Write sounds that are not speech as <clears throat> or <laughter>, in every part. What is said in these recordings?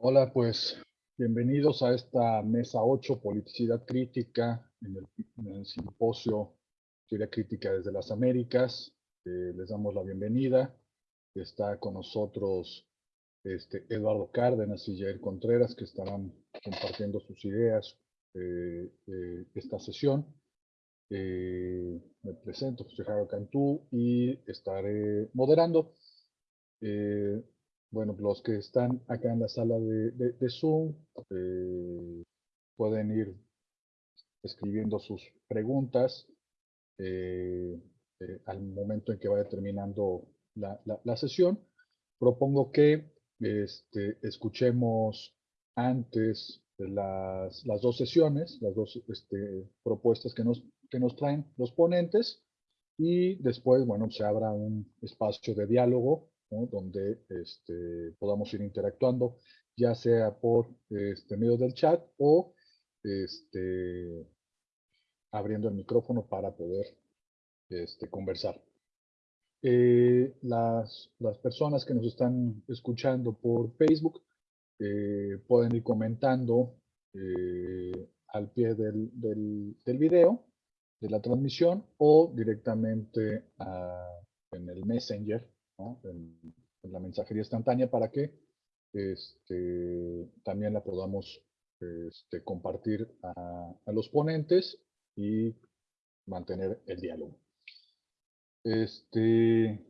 Hola, pues bienvenidos a esta mesa 8, Politicidad Crítica, en el, simposio Teoría Crítica desde las Américas. Eh, les damos la bienvenida. Está con nosotros este, Eduardo Cárdenas y Jair Contreras, que estarán compartiendo sus ideas eh, eh, esta sesión. me presento, José Javier Cantú, y estaré moderando. Bueno, los que están acá en la sala de, Zoom eh, pueden ir escribiendo sus preguntas eh, eh, al momento en que vaya terminando la, sesión. Propongo que este, escuchemos antes las, las, dos sesiones, las dos este, propuestas que nos, que nos traen los ponentes y después, bueno, se abra un espacio de diálogo donde este, podamos ir interactuando, ya sea por este, medio del chat o este, abriendo el micrófono para poder este, conversar. Eh, las, las, personas que nos están escuchando por Facebook eh, pueden ir comentando eh, al pie del, del, video de la transmisión o directamente en el Messenger en, la mensajería instantánea para que este, también la podamos este, compartir a, los ponentes y mantener el diálogo. Este,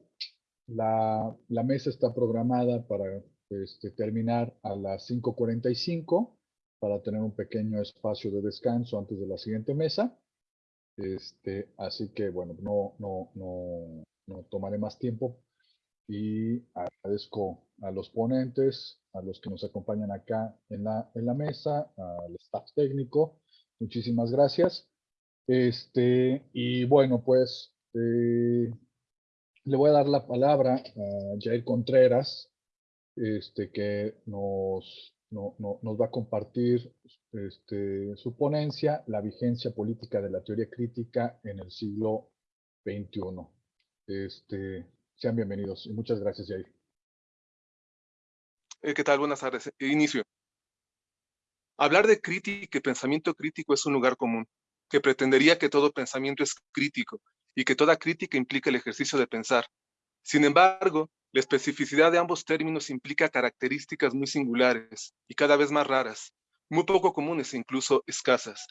la, la mesa está programada para este, terminar a las 5.45 para tener un pequeño espacio de descanso antes de la siguiente mesa. Este, así que, bueno, no, no, no, no tomaré más tiempo y agradezco a los ponentes, a los que nos acompañan acá en la, en la mesa, al staff técnico. Muchísimas gracias. Este, y bueno, pues eh, le voy a dar la palabra a Jair Contreras, este, que nos, no, nos va a compartir este, su ponencia, La vigencia política de la teoría crítica en el siglo XXI. Este, sean bienvenidos y muchas gracias, Jair. Eh, ¿Qué tal? Buenas tardes. Inicio. Hablar de crítica y pensamiento crítico es un lugar común, que pretendería que todo pensamiento es crítico y que toda crítica implica el ejercicio de pensar. Sin embargo, la especificidad de ambos términos implica características muy singulares y cada vez más raras, muy poco comunes e incluso escasas.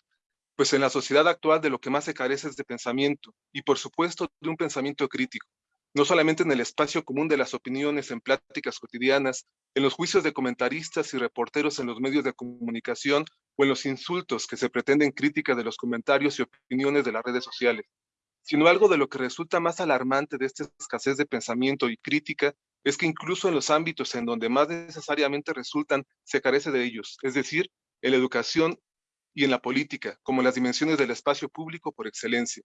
Pues en la sociedad actual de lo que más se carece es de pensamiento, y por supuesto de un pensamiento crítico no solamente en el espacio común de las opiniones en pláticas cotidianas, en los juicios de comentaristas y reporteros en los medios de comunicación o en los insultos que se pretenden crítica de los comentarios y opiniones de las redes sociales, sino algo de lo que resulta más alarmante de esta escasez de pensamiento y crítica es que incluso en los ámbitos en donde más necesariamente resultan, se carece de ellos, es decir, en la educación y en la política, como las dimensiones del espacio público por excelencia.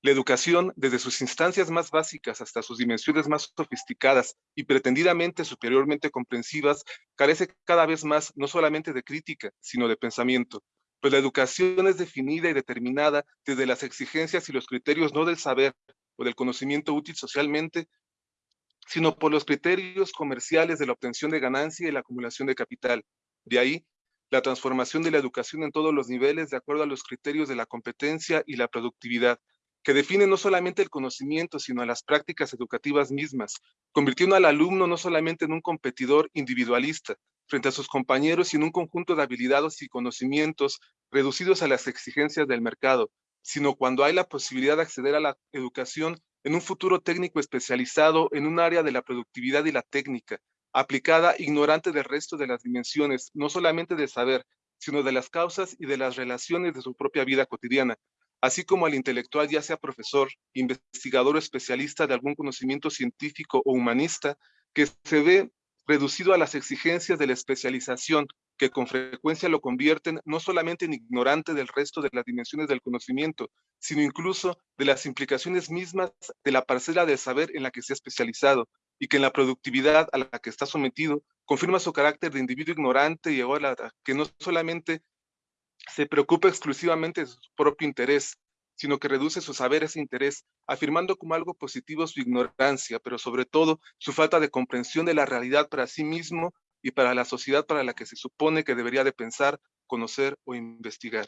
La educación, desde sus instancias más básicas hasta sus dimensiones más sofisticadas y pretendidamente superiormente comprensivas, carece cada vez más no solamente de crítica, sino de pensamiento, pues la educación es definida y determinada desde las exigencias y los criterios no del saber o del conocimiento útil socialmente, sino por los criterios comerciales de la obtención de ganancia y la acumulación de capital. De ahí, la transformación de la educación en todos los niveles de acuerdo a los criterios de la competencia y la productividad, que define no solamente el conocimiento, sino las prácticas educativas mismas, convirtiendo al alumno no solamente en un competidor individualista frente a sus compañeros, sino un conjunto de habilidades y conocimientos reducidos a las exigencias del mercado, sino cuando hay la posibilidad de acceder a la educación en un futuro técnico especializado en un área de la productividad y la técnica, aplicada ignorante del resto de las dimensiones, no solamente del saber, sino de las causas y de las relaciones de su propia vida cotidiana, así como al intelectual, ya sea profesor, investigador o especialista de algún conocimiento científico o humanista, que se ve reducido a las exigencias de la especialización, que con frecuencia lo convierten no solamente en ignorante del resto de las dimensiones del conocimiento, sino incluso de las implicaciones mismas de la parcela del saber en la que se ha especializado, y que en la productividad a la que está sometido confirma su carácter de individuo ignorante y ególatra, que no solamente se preocupa exclusivamente de su propio interés, sino que reduce su saber ese interés, afirmando como algo positivo su ignorancia, pero sobre todo su falta de comprensión de la realidad para sí mismo y para la sociedad para la que se supone que debería de pensar, conocer o investigar.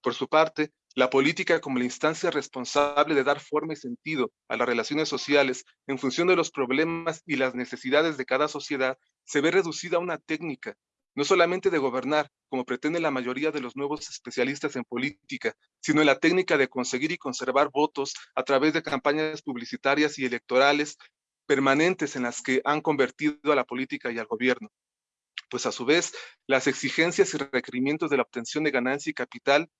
Por su parte, la política como la instancia responsable de dar forma y sentido a las relaciones sociales en función de los problemas y las necesidades de cada sociedad se ve reducida a una técnica, no solamente de gobernar, como pretende la mayoría de los nuevos especialistas en política, sino en la técnica de conseguir y conservar votos a través de campañas publicitarias y electorales permanentes en las que han convertido a la política y al gobierno. Pues a su vez, las exigencias y requerimientos de la obtención de ganancia y capital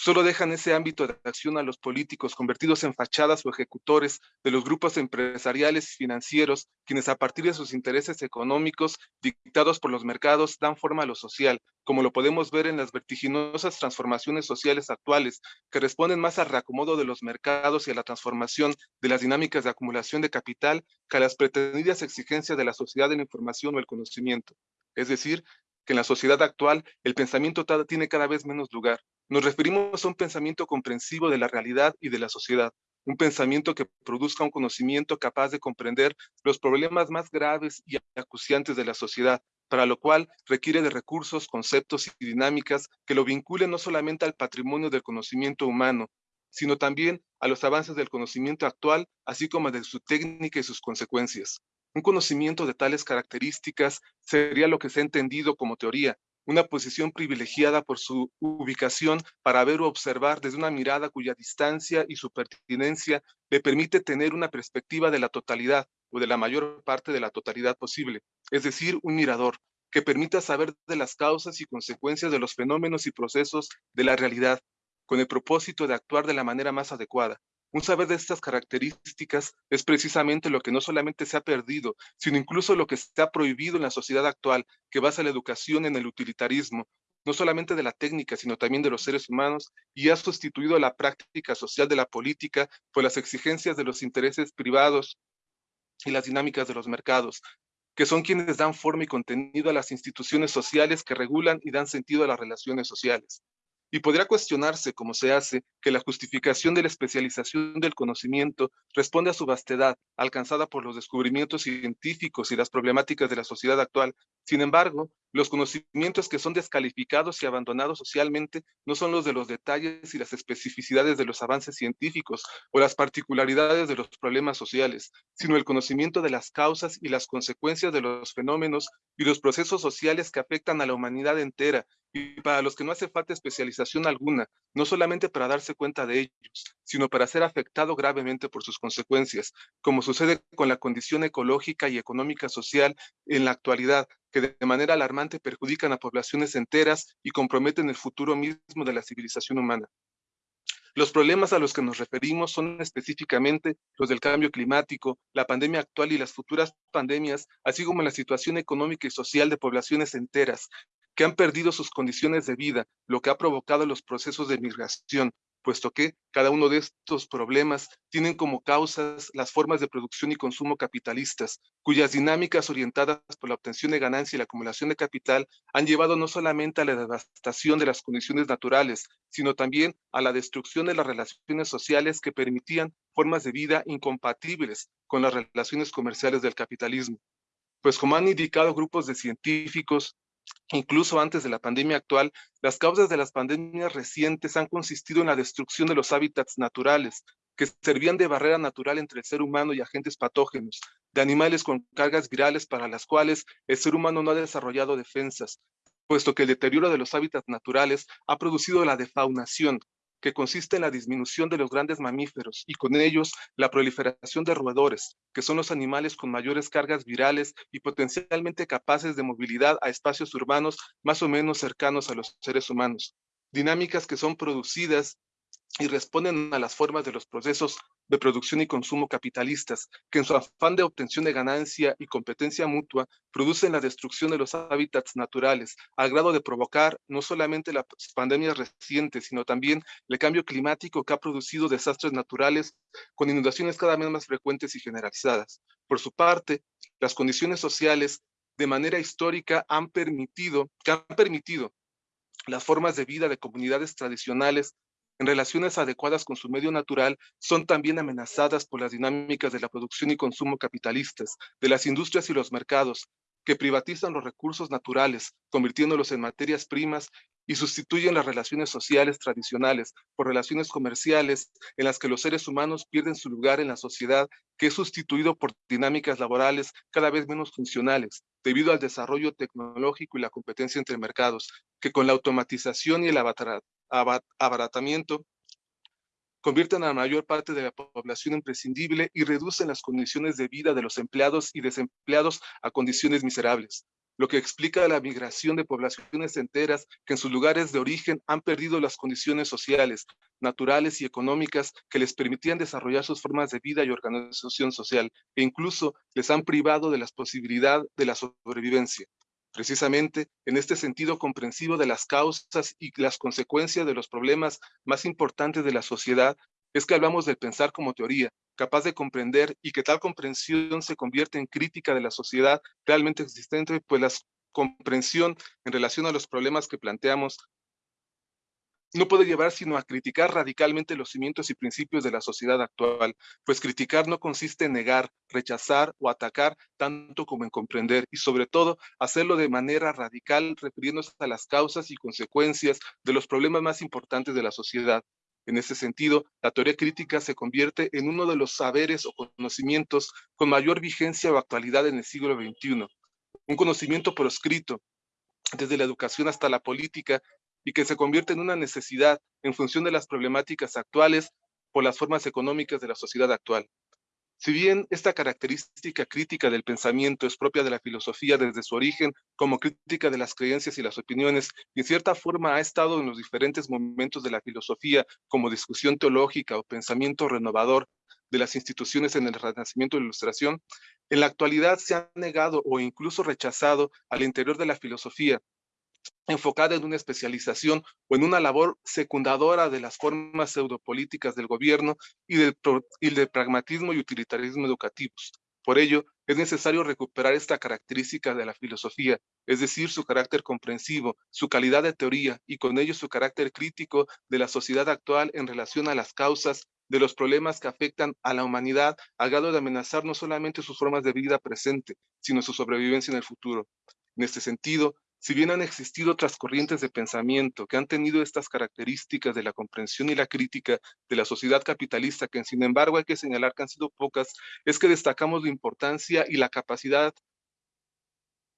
solo dejan ese ámbito de acción a los políticos convertidos en fachadas o ejecutores de los grupos empresariales y financieros, quienes a partir de sus intereses económicos dictados por los mercados dan forma a lo social, como lo podemos ver en las vertiginosas transformaciones sociales actuales, que responden más al reacomodo de los mercados y a la transformación de las dinámicas de acumulación de capital que a las pretendidas exigencias de la sociedad de la información o el conocimiento. Es decir, que en la sociedad actual el pensamiento tiene cada vez menos lugar, nos referimos a un pensamiento comprensivo de la realidad y de la sociedad, un pensamiento que produzca un conocimiento capaz de comprender los problemas más graves y acuciantes de la sociedad, para lo cual requiere de recursos, conceptos y dinámicas que lo vinculen no solamente al patrimonio del conocimiento humano, sino también a los avances del conocimiento actual, así como de su técnica y sus consecuencias. Un conocimiento de tales características sería lo que se ha entendido como teoría, una posición privilegiada por su ubicación para ver o observar desde una mirada cuya distancia y su pertinencia le permite tener una perspectiva de la totalidad o de la mayor parte de la totalidad posible, es decir, un mirador que permita saber de las causas y consecuencias de los fenómenos y procesos de la realidad, con el propósito de actuar de la manera más adecuada, un saber de estas características es precisamente lo que no solamente se ha perdido, sino incluso lo que se ha prohibido en la sociedad actual, que basa la educación en el utilitarismo, no solamente de la técnica, sino también de los seres humanos, y ha sustituido la práctica social de la política por las exigencias de los intereses privados y las dinámicas de los mercados, que son quienes dan forma y contenido a las instituciones sociales que regulan y dan sentido a las relaciones sociales. Y podría cuestionarse, como se hace, que la justificación de la especialización del conocimiento responde a su vastedad, alcanzada por los descubrimientos científicos y las problemáticas de la sociedad actual. Sin embargo, los conocimientos que son descalificados y abandonados socialmente no son los de los detalles y las especificidades de los avances científicos o las particularidades de los problemas sociales, sino el conocimiento de las causas y las consecuencias de los fenómenos y los procesos sociales que afectan a la humanidad entera. Y para los que no hace falta especialización alguna, no solamente para darse cuenta de ellos, sino para ser afectado gravemente por sus consecuencias, como sucede con la condición ecológica y económica social en la actualidad, que de manera alarmante perjudican a poblaciones enteras y comprometen el futuro mismo de la civilización humana. Los problemas a los que nos referimos son específicamente los del cambio climático, la pandemia actual y las futuras pandemias, así como la situación económica y social de poblaciones enteras, que han perdido sus condiciones de vida, lo que ha provocado los procesos de migración, puesto que cada uno de estos problemas tienen como causas las formas de producción y consumo capitalistas, cuyas dinámicas orientadas por la obtención de ganancia y la acumulación de capital han llevado no solamente a la devastación de las condiciones naturales, sino también a la destrucción de las relaciones sociales que permitían formas de vida incompatibles con las relaciones comerciales del capitalismo. Pues como han indicado grupos de científicos, Incluso antes de la pandemia actual, las causas de las pandemias recientes han consistido en la destrucción de los hábitats naturales, que servían de barrera natural entre el ser humano y agentes patógenos, de animales con cargas virales para las cuales el ser humano no ha desarrollado defensas, puesto que el deterioro de los hábitats naturales ha producido la defaunación, que consiste en la disminución de los grandes mamíferos y con ellos la proliferación de roedores, que son los animales con mayores cargas virales y potencialmente capaces de movilidad a espacios urbanos más o menos cercanos a los seres humanos. Dinámicas que son producidas y responden a las formas de los procesos de producción y consumo capitalistas, que en su afán de obtención de ganancia y competencia mutua, producen la destrucción de los hábitats naturales, al grado de provocar no solamente las pandemias recientes, sino también el cambio climático que ha producido desastres naturales con inundaciones cada vez más frecuentes y generalizadas. Por su parte, las condiciones sociales de manera histórica han permitido, que han permitido las formas de vida de comunidades tradicionales en relaciones adecuadas con su medio natural son también amenazadas por las dinámicas de la producción y consumo capitalistas, de las industrias y los mercados, que privatizan los recursos naturales, convirtiéndolos en materias primas y sustituyen las relaciones sociales tradicionales por relaciones comerciales en las que los seres humanos pierden su lugar en la sociedad, que es sustituido por dinámicas laborales cada vez menos funcionales, debido al desarrollo tecnológico y la competencia entre mercados, que con la automatización y el abaratamiento convierten a la mayor parte de la población imprescindible y reducen las condiciones de vida de los empleados y desempleados a condiciones miserables, lo que explica la migración de poblaciones enteras que en sus lugares de origen han perdido las condiciones sociales, naturales y económicas que les permitían desarrollar sus formas de vida y organización social, e incluso les han privado de la posibilidad de la sobrevivencia. Precisamente en este sentido comprensivo de las causas y las consecuencias de los problemas más importantes de la sociedad, es que hablamos del pensar como teoría, capaz de comprender y que tal comprensión se convierte en crítica de la sociedad realmente existente, pues la comprensión en relación a los problemas que planteamos no puede llevar sino a criticar radicalmente los cimientos y principios de la sociedad actual, pues criticar no consiste en negar, rechazar o atacar tanto como en comprender y sobre todo hacerlo de manera radical refiriéndose a las causas y consecuencias de los problemas más importantes de la sociedad. En ese sentido, la teoría crítica se convierte en uno de los saberes o conocimientos con mayor vigencia o actualidad en el siglo XXI. Un conocimiento proscrito, desde la educación hasta la política, y que se convierte en una necesidad en función de las problemáticas actuales por las formas económicas de la sociedad actual. Si bien esta característica crítica del pensamiento es propia de la filosofía desde su origen como crítica de las creencias y las opiniones, y en cierta forma ha estado en los diferentes momentos de la filosofía como discusión teológica o pensamiento renovador de las instituciones en el renacimiento de la ilustración, en la actualidad se ha negado o incluso rechazado al interior de la filosofía enfocada en una especialización o en una labor secundadora de las formas pseudopolíticas del gobierno y del, pragmatismo y utilitarismo educativos. Por ello, es necesario recuperar esta característica de la filosofía, es decir, su carácter comprensivo, su calidad de teoría y con ello su carácter crítico de la sociedad actual en relación a las causas de los problemas que afectan a la humanidad a grado de amenazar no solamente sus formas de vida presente, sino su sobrevivencia en el futuro. En este sentido, si bien han existido otras corrientes de pensamiento que han tenido estas características de la comprensión y la crítica de la sociedad capitalista, que sin embargo hay que señalar que han sido pocas, es que destacamos la importancia y la capacidad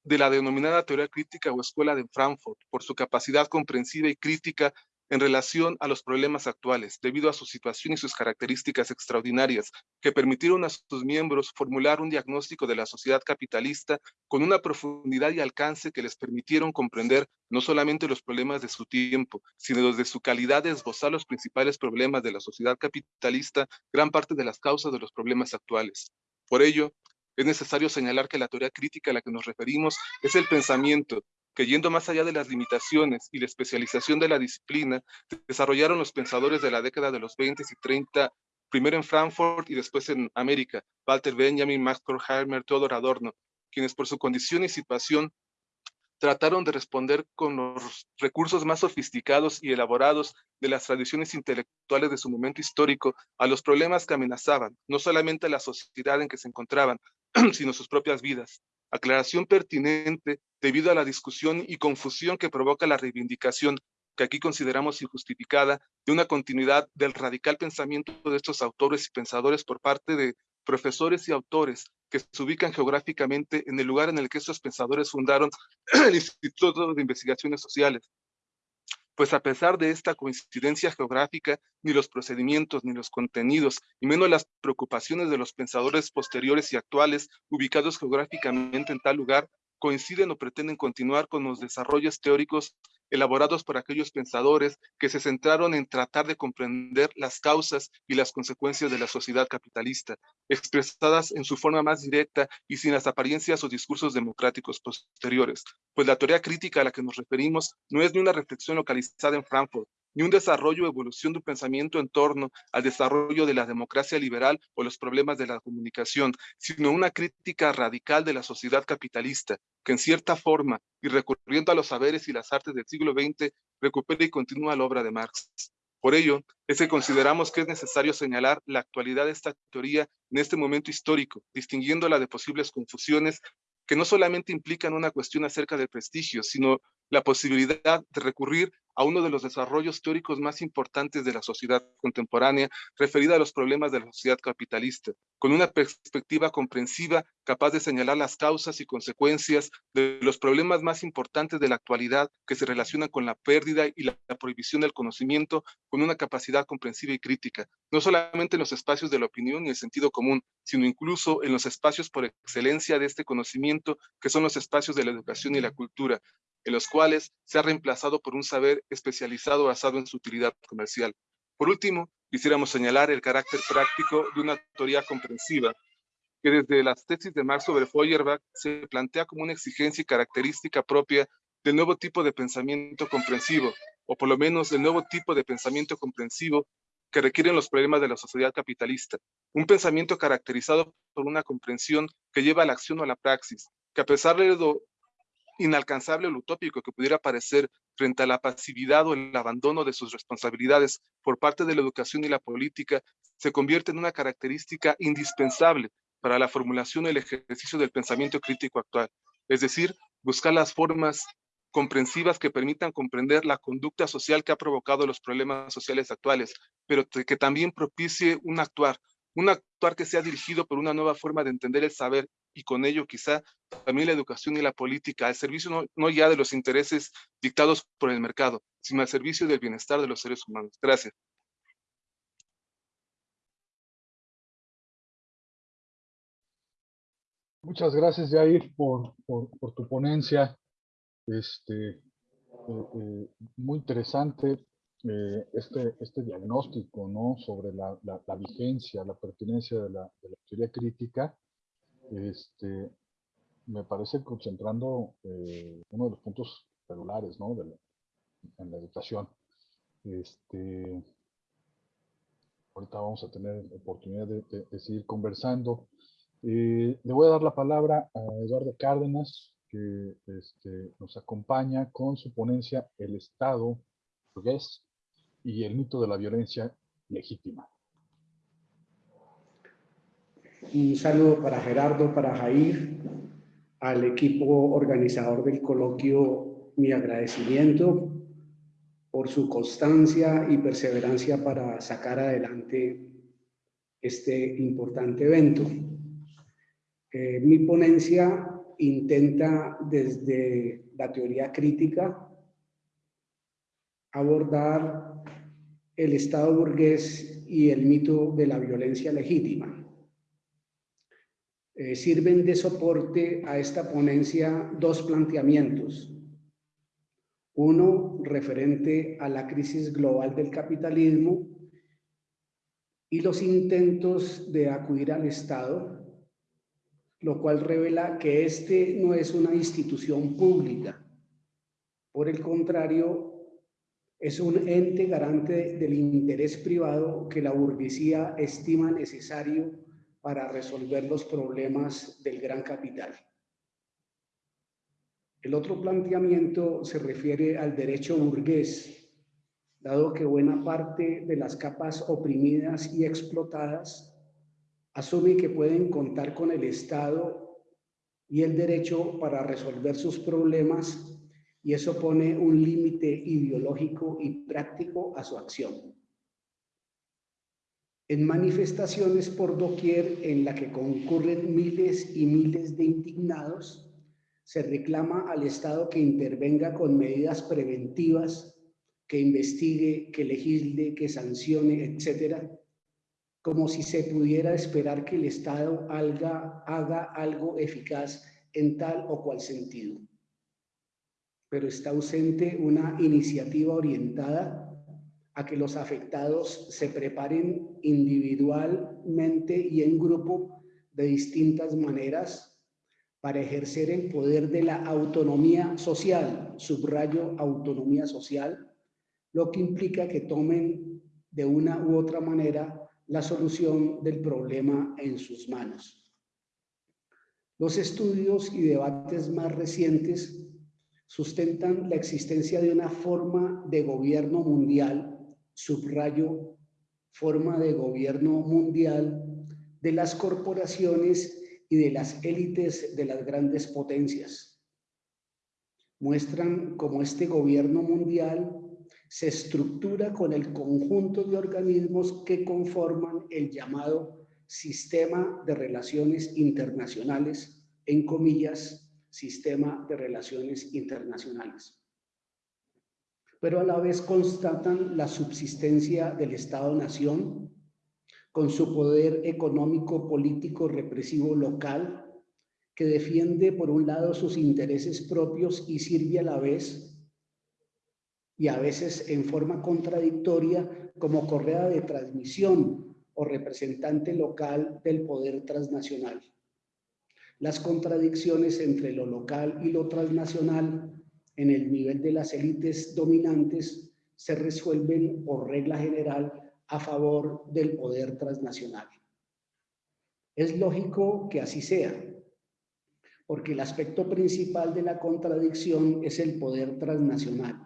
de la denominada teoría crítica o escuela de Frankfurt, por su capacidad comprensiva y crítica en relación a los problemas actuales, debido a su situación y sus características extraordinarias, que permitieron a sus miembros formular un diagnóstico de la sociedad capitalista con una profundidad y alcance que les permitieron comprender no solamente los problemas de su tiempo, sino los de su calidad de esbozar los principales problemas de la sociedad capitalista, gran parte de las causas de los problemas actuales. Por ello, es necesario señalar que la teoría crítica a la que nos referimos es el pensamiento que yendo más allá de las limitaciones y la especialización de la disciplina, desarrollaron los pensadores de la década de los 20 y 30, primero en Frankfurt y después en América, Walter Benjamin, Max Horkheimer, Theodor Adorno, quienes por su condición y situación trataron de responder con los recursos más sofisticados y elaborados de las tradiciones intelectuales de su momento histórico a los problemas que amenazaban, no solamente la sociedad en que se encontraban, <clears throat> sino sus propias vidas. Aclaración pertinente debido a la discusión y confusión que provoca la reivindicación que aquí consideramos injustificada de una continuidad del radical pensamiento de estos autores y pensadores por parte de profesores y autores que se ubican geográficamente en el lugar en el que estos pensadores fundaron <clears throat> el Instituto de Investigaciones Sociales, pues a pesar de esta coincidencia geográfica, ni los procedimientos, ni los contenidos, y menos las preocupaciones de los pensadores posteriores y actuales ubicados geográficamente en tal lugar, coinciden o pretenden continuar con los desarrollos teóricos elaborados por aquellos pensadores que se centraron en tratar de comprender las causas y las consecuencias de la sociedad capitalista, expresadas en su forma más directa y sin las apariencias o discursos democráticos posteriores. Pues la teoría crítica a la que nos referimos no es ni una reflexión localizada en Frankfurt, ni un desarrollo o evolución de un pensamiento en torno al desarrollo de la democracia liberal o los problemas de la comunicación, sino una crítica radical de la sociedad capitalista, que en cierta forma, y recurriendo a los saberes y las artes del siglo XX, recupera y continúa la obra de Marx. Por ello, es que consideramos que es necesario señalar la actualidad de esta teoría en este momento histórico, distinguiéndola de posibles confusiones que no solamente implican una cuestión acerca del prestigio, sino la posibilidad de recurrir a uno de los desarrollos teóricos más importantes de la sociedad contemporánea, referida a los problemas de la sociedad capitalista, con una perspectiva comprensiva capaz de señalar las causas y consecuencias de los problemas más importantes de la actualidad que se relacionan con la pérdida y la, prohibición del conocimiento con una capacidad comprensiva y crítica, no solamente en los espacios de la opinión y el sentido común, sino incluso en los espacios por excelencia de este conocimiento, que son los espacios de la educación y la cultura, en los cuales se ha reemplazado por un saber especializado basado en su utilidad comercial. Por último, quisiéramos señalar el carácter práctico de una teoría comprensiva, que desde las tesis de Marx sobre Feuerbach se plantea como una exigencia y característica propia del nuevo tipo de pensamiento comprensivo, o por lo menos del nuevo tipo de pensamiento comprensivo que requieren los problemas de la sociedad capitalista. Un pensamiento caracterizado por una comprensión que lleva a la acción o a la praxis, que a pesar de lo inalcanzable o utópico que pudiera parecer frente a la pasividad o el abandono de sus responsabilidades por parte de la educación y la política, se convierte en una característica indispensable para la formulación y el ejercicio del pensamiento crítico actual. Es decir, buscar las formas comprensivas que permitan comprender la conducta social que ha provocado los problemas sociales actuales, pero que también propicie un actuar, un actuar que sea dirigido por una nueva forma de entender el saber y con ello quizá también la educación y la política al servicio no, no, ya de los intereses dictados por el mercado, sino al servicio del bienestar de los seres humanos. Gracias. Muchas gracias, Jair, por, por, tu ponencia. Este, eh, eh, muy interesante eh, este, este diagnóstico ¿no? sobre la, la, vigencia, la pertinencia de la teoría crítica este, me parece concentrando eh, uno de los puntos celulares ¿no? la, en la educación. Este, ahorita vamos a tener oportunidad de, seguir conversando. Eh, le voy a dar la palabra a Eduardo Cárdenas, que este, nos acompaña con su ponencia El Estado y el mito de la violencia legítima. Un saludo para Gerardo, para Jair, al equipo organizador del coloquio, mi agradecimiento por su constancia y perseverancia para sacar adelante este importante evento. Eh, mi ponencia intenta desde la teoría crítica abordar el Estado burgués y el mito de la violencia legítima. Eh, sirven de soporte a esta ponencia dos planteamientos. Uno referente a la crisis global del capitalismo y los intentos de acudir al Estado, lo cual revela que este no es una institución pública. Por el contrario, es un ente garante del interés privado que la burguesía estima necesario para resolver los problemas del gran capital. El otro planteamiento se refiere al derecho burgués, dado que buena parte de las capas oprimidas y explotadas asume que pueden contar con el Estado y el derecho para resolver sus problemas y eso pone un límite ideológico y práctico a su acción en manifestaciones por doquier en la que concurren miles y miles de indignados, se reclama al Estado que intervenga con medidas preventivas, que investigue, que legisle, que sancione, etcétera, como si se pudiera esperar que el Estado haga, haga algo eficaz en tal o cual sentido. pero está ausente una iniciativa orientada a que los afectados se preparen individualmente y en grupo de distintas maneras para ejercer el poder de la autonomía social, subrayo autonomía social, lo que implica que tomen de una u otra manera la solución del problema en sus manos. Los estudios y debates más recientes sustentan la existencia de una forma de gobierno mundial, subrayo, forma de gobierno mundial de las corporaciones y de las élites de las grandes potencias. Muestran cómo este gobierno mundial se estructura con el conjunto de organismos que conforman el llamado sistema de relaciones internacionales, en comillas, sistema de relaciones internacionales. Pero a la vez constatan la subsistencia del Estado-Nación con su poder económico, político, represivo local, que defiende por un lado sus intereses propios y sirve a la vez, y a veces en forma contradictoria, como correa de transmisión o representante local del poder transnacional. Las contradicciones entre lo local y lo transnacional en el nivel de las élites dominantes se resuelven por regla general a favor del poder transnacional. Es lógico que así sea, porque el aspecto principal de la contradicción es el poder transnacional.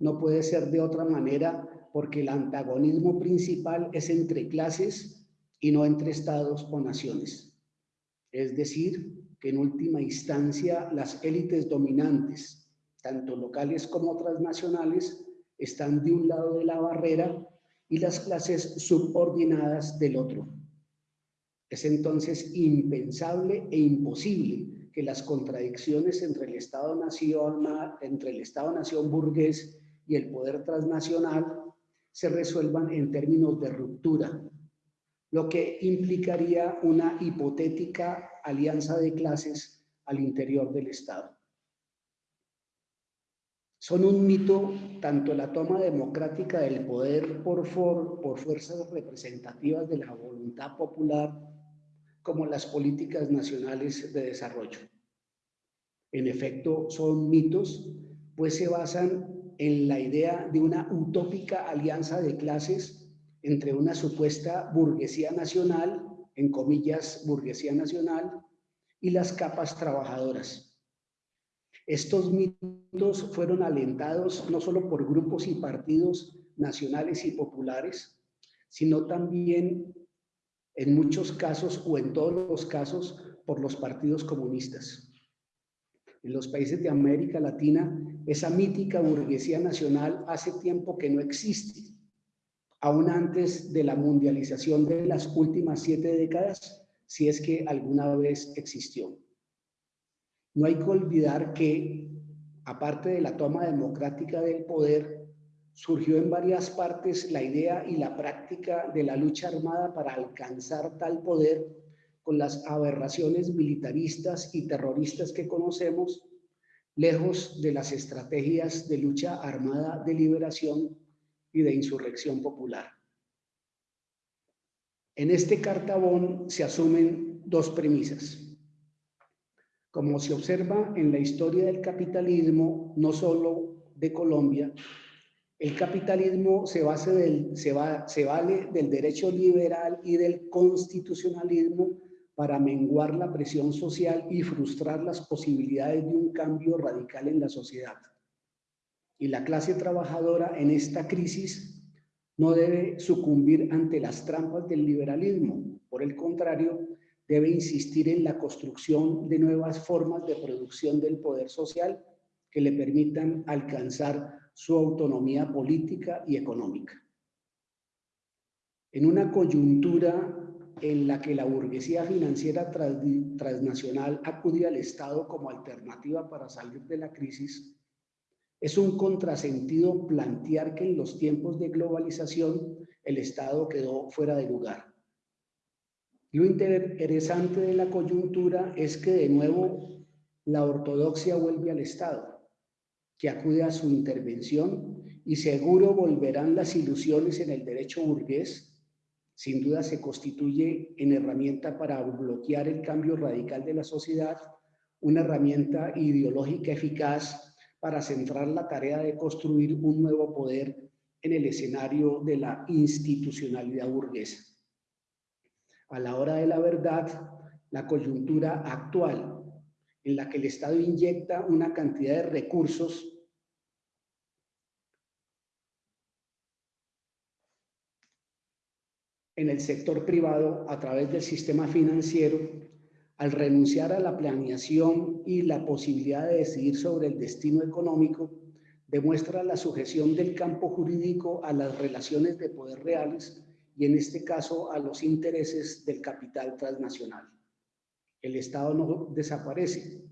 No puede ser de otra manera porque el antagonismo principal es entre clases y no entre estados o naciones. Es decir, en última instancia las élites dominantes, tanto locales como transnacionales, están de un lado de la barrera y las clases subordinadas del otro. Es entonces impensable e imposible que las contradicciones entre el Estado-Nación entre el Estado-Nación burgués y el poder transnacional se resuelvan en términos de ruptura, lo que implicaría una hipotética alianza de clases al interior del Estado. Son un mito tanto la toma democrática del poder por, por fuerzas representativas de la voluntad popular como las políticas nacionales de desarrollo. En efecto, son mitos, pues se basan en la idea de una utópica alianza de clases entre una supuesta burguesía nacional, en comillas, burguesía nacional, y las capas trabajadoras, estos mitos fueron alentados no solo por grupos y partidos nacionales y populares, sino también en muchos casos o en todos los casos por los partidos comunistas. En los países de América Latina, esa mítica burguesía nacional hace tiempo que no existe, aún antes de la mundialización de las últimas siete décadas, si es que alguna vez existió. No hay que olvidar que, aparte de la toma democrática del poder, surgió en varias partes la idea y la práctica de la lucha armada para alcanzar tal poder con las aberraciones militaristas y terroristas que conocemos, lejos de las estrategias de lucha armada de liberación y de insurrección popular. En este cartabón se asumen dos premisas. Como se observa en la historia del capitalismo, no solo de Colombia, el capitalismo se, base del, se, va, se vale del derecho liberal y del constitucionalismo para menguar la presión social y frustrar las posibilidades de un cambio radical en la sociedad. Y la clase trabajadora en esta crisis no debe sucumbir ante las trampas del liberalismo. Por el contrario, debe insistir en la construcción de nuevas formas de producción del poder social que le permitan alcanzar su autonomía política y económica. En una coyuntura en la que la burguesía financiera transnacional acude al Estado como alternativa para salir de la crisis, es un contrasentido plantear que en los tiempos de globalización el Estado quedó fuera de lugar. Lo interesante de la coyuntura es que de nuevo la ortodoxia vuelve al Estado. que acude a su intervención y seguro volverán las ilusiones en el derecho burgués, sin duda se constituye en herramienta para bloquear el cambio radical de la sociedad, una herramienta ideológica eficaz para centrar la tarea de construir un nuevo poder en el escenario de la institucionalidad burguesa. A la hora de la verdad, la coyuntura actual en la que el Estado inyecta una cantidad de recursos en el sector privado a través del sistema financiero, al renunciar a la planeación y la posibilidad de decidir sobre el destino económico, demuestra la sujeción del campo jurídico a las relaciones de poder reales y en este caso a los intereses del capital transnacional. El Estado no desaparece,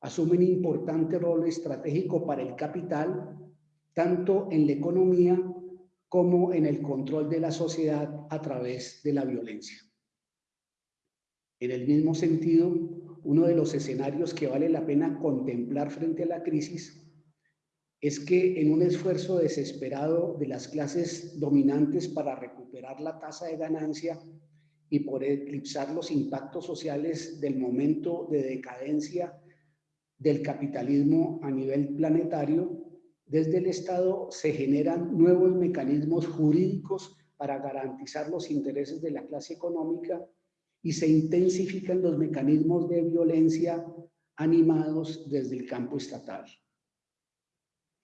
asume un importante rol estratégico para el capital, tanto en la economía como en el control de la sociedad a través de la violencia. En el mismo sentido, uno de los escenarios que vale la pena contemplar frente a la crisis es que en un esfuerzo desesperado de las clases dominantes para recuperar la tasa de ganancia y por eclipsar los impactos sociales del momento de decadencia del capitalismo a nivel planetario, desde el Estado se generan nuevos mecanismos jurídicos para garantizar los intereses de la clase económica y se intensifican los mecanismos de violencia animados desde el campo estatal.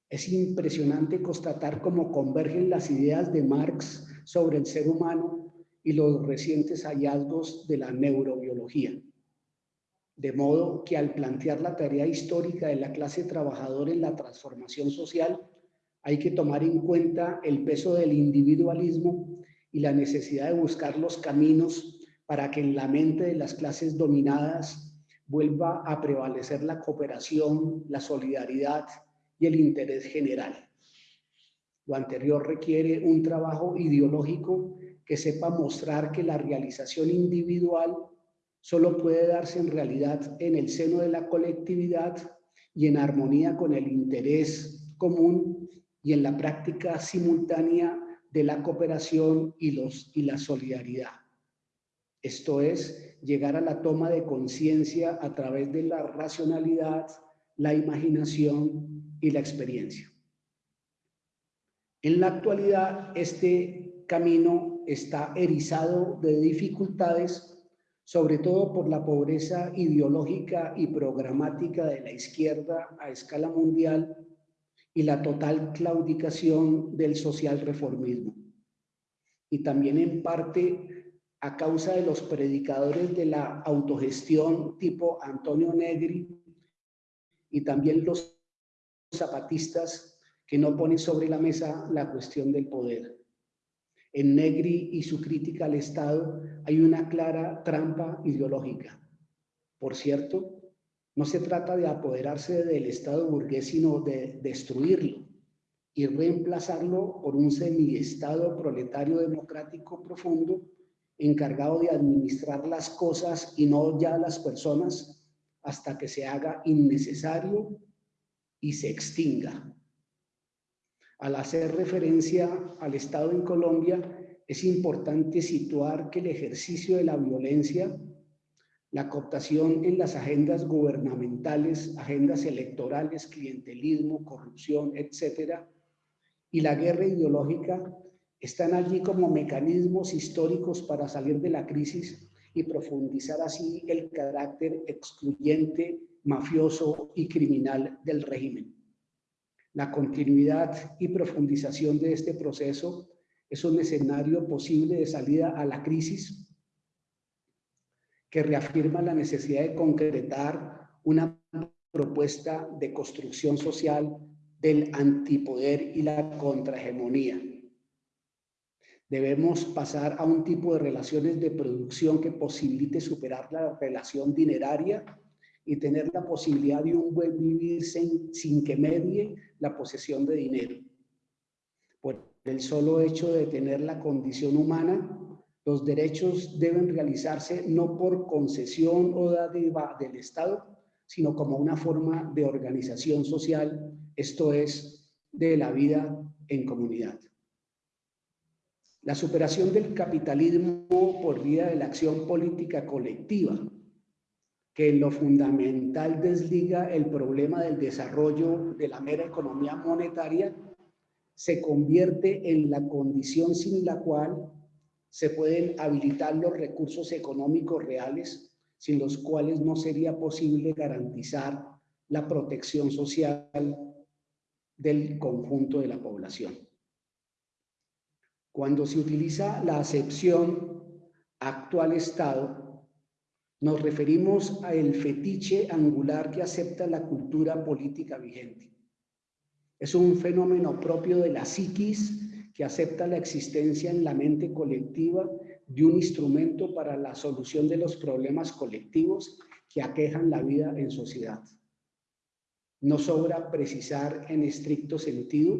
Es impresionante constatar cómo convergen las ideas de Marx sobre el ser humano y los recientes hallazgos de la neurobiología. De modo que al plantear la tarea histórica de la clase trabajadora en la transformación social, hay que tomar en cuenta el peso del individualismo y la necesidad de buscar los caminos para que en la mente de las clases dominadas vuelva a prevalecer la cooperación, la solidaridad y el interés general. Lo anterior requiere un trabajo ideológico que sepa mostrar que la realización individual solo puede darse en realidad en el seno de la colectividad y en armonía con el interés común y en la práctica simultánea de la cooperación y, los, y la solidaridad. Esto es, llegar a la toma de conciencia a través de la racionalidad, la imaginación y la experiencia. En la actualidad, este camino está erizado de dificultades, sobre todo por la pobreza ideológica y programática de la izquierda a escala mundial y la total claudicación del social reformismo. Y también en parte a causa de los predicadores de la autogestión tipo Antonio Negri y también los zapatistas que no ponen sobre la mesa la cuestión del poder. En Negri y su crítica al Estado hay una clara trampa ideológica. Por cierto, no se trata de apoderarse del Estado burgués, sino de destruirlo y reemplazarlo por un semi-estado proletario democrático profundo encargado de administrar las cosas y no ya las personas hasta que se haga innecesario y se extinga. Al hacer referencia al Estado en Colombia, es importante situar que el ejercicio de la violencia, la cooptación en las agendas gubernamentales, agendas electorales, clientelismo, corrupción, etcétera, y la guerra ideológica están allí como mecanismos históricos para salir de la crisis y profundizar así el carácter excluyente mafioso y criminal del régimen. La continuidad y profundización de este proceso es un escenario posible de salida a la crisis que reafirma la necesidad de concretar una propuesta de construcción social del antipoder y la contrahegemonía. Debemos pasar a un tipo de relaciones de producción que posibilite superar la relación dineraria y tener la posibilidad de un buen vivir sin, que medie la posesión de dinero. Por el solo hecho de tener la condición humana, los derechos deben realizarse no por concesión o dádiva del Estado, sino como una forma de organización social esto es, de la vida en comunidad. La superación del capitalismo por vía de la acción política colectiva, que en lo fundamental desliga el problema del desarrollo de la mera economía monetaria, se convierte en la condición sin la cual se pueden habilitar los recursos económicos reales, sin los cuales no sería posible garantizar la protección social del conjunto de la población. Cuando se utiliza la acepción actual Estado, nos referimos al fetiche angular que acepta la cultura política vigente. Es un fenómeno propio de la psiquis que acepta la existencia en la mente colectiva de un instrumento para la solución de los problemas colectivos que aquejan la vida en sociedad. No sobra precisar en estricto sentido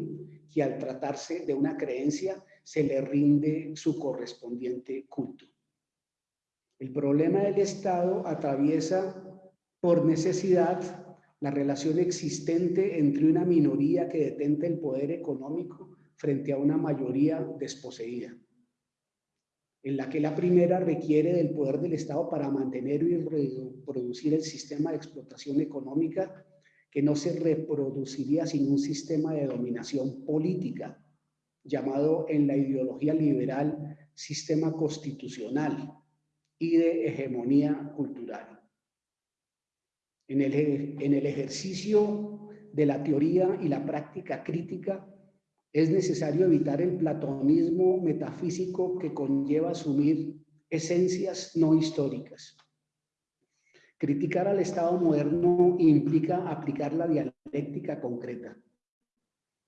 que al tratarse de una creencia se le rinde su correspondiente culto. El problema del Estado atraviesa por necesidad la relación existente entre una minoría que detenta el poder económico frente a una mayoría desposeída, en la que la primera requiere del poder del Estado para mantener y reproducir el sistema de explotación económica que no se reproduciría sin un sistema de dominación política llamado en la ideología liberal sistema constitucional y de hegemonía cultural. En el, en el ejercicio de la teoría y la práctica crítica es necesario evitar el platonismo metafísico que conlleva asumir esencias no históricas. Criticar al Estado moderno implica aplicar la dialéctica concreta.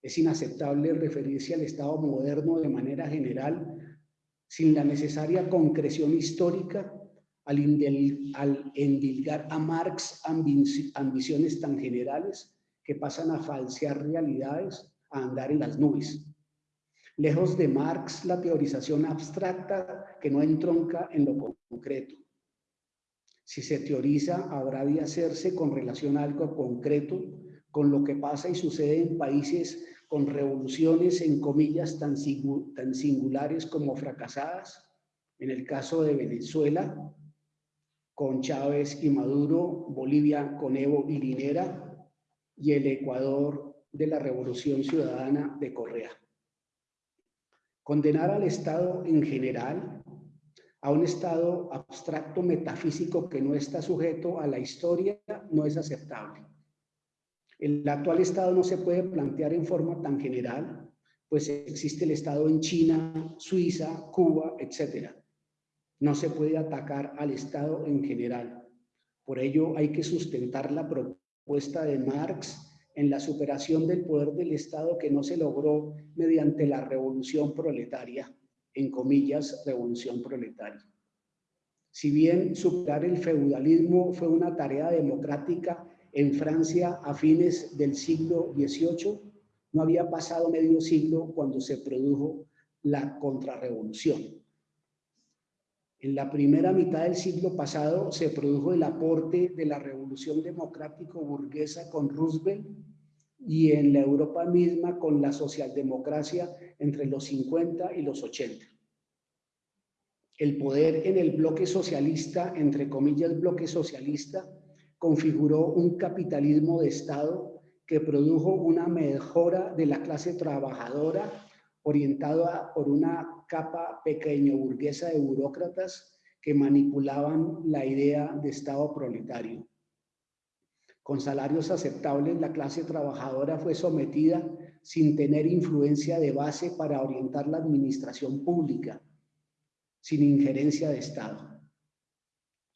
Es inaceptable referirse al Estado moderno de manera general sin la necesaria concreción histórica al, endilgar a Marx ambiciones tan generales que pasan a falsear realidades, a andar en las nubes. Lejos de Marx, la teorización abstracta que no entronca en lo concreto. Si se teoriza, habrá de hacerse con relación a algo concreto, con lo que pasa y sucede en países con revoluciones en comillas tan, singulares como fracasadas, en el caso de Venezuela, con Chávez y Maduro, Bolivia con Evo y Linera, y el Ecuador de la Revolución Ciudadana de Correa. Condenar al Estado en general, a un Estado abstracto metafísico que no está sujeto a la historia, no es aceptable. El actual Estado no se puede plantear en forma tan general, pues existe el Estado en China, Suiza, Cuba, etc. No se puede atacar al Estado en general. Por ello hay que sustentar la propuesta de Marx en la superación del poder del Estado que no se logró mediante la revolución proletaria, en comillas, revolución proletaria. Si bien superar el feudalismo fue una tarea democrática en Francia a fines del siglo XVIII. No había pasado medio siglo cuando se produjo la contrarrevolución. En la primera mitad del siglo pasado se produjo el aporte de la revolución democrático-burguesa con Roosevelt y en la Europa misma con la socialdemocracia entre los 50 y los 80. El poder en el bloque socialista, entre comillas bloque socialista, configuró un capitalismo de Estado que produjo una mejora de la clase trabajadora orientada por una capa pequeño burguesa de burócratas que manipulaban la idea de Estado proletario. Con salarios aceptables, la clase trabajadora fue sometida sin tener influencia de base para orientar la administración pública, sin injerencia de Estado.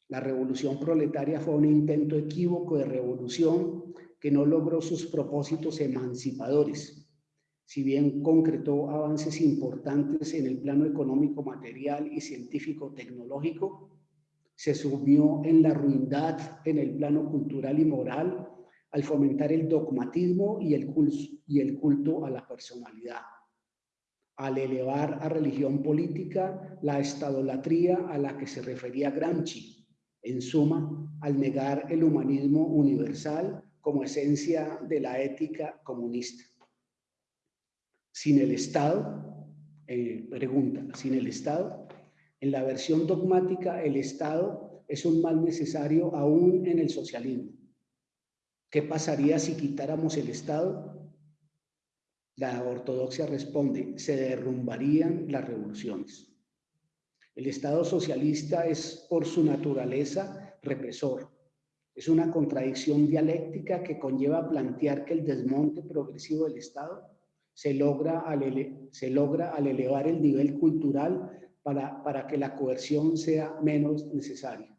La revolución proletaria fue un intento equívoco de revolución que no logró sus propósitos emancipadores. Si bien concretó avances importantes en el plano económico, material y científico-tecnológico, se sumió en la ruindad en el plano cultural y moral al fomentar el dogmatismo y el, culto, y el culto a la personalidad, al elevar a religión política la estadolatría a la que se refería Gramsci, en suma, al negar el humanismo universal como esencia de la ética comunista. Sin el Estado, eh, pregunta, sin el Estado, en la versión dogmática, el Estado es un mal necesario aún en el socialismo. ¿Qué pasaría si quitáramos el Estado? La ortodoxia responde, se derrumbarían las revoluciones. El Estado socialista es por su naturaleza represor. Es una contradicción dialéctica que conlleva plantear que el desmonte progresivo del Estado se logra al, elevar el nivel cultural para, para que la coerción sea menos necesaria.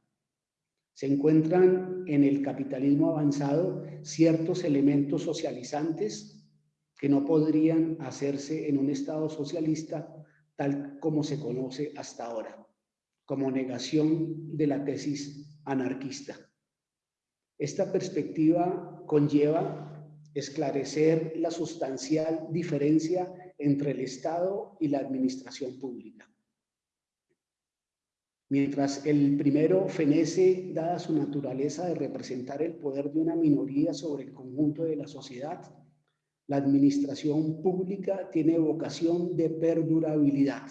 Se encuentran en el capitalismo avanzado ciertos elementos socializantes que no podrían hacerse en un Estado socialista tal como se conoce hasta ahora, como negación de la tesis anarquista. Esta perspectiva conlleva esclarecer la sustancial diferencia entre el Estado y la administración pública. Mientras el primero fenece, dada su naturaleza de representar el poder de una minoría sobre el conjunto de la sociedad, la administración pública tiene vocación de perdurabilidad.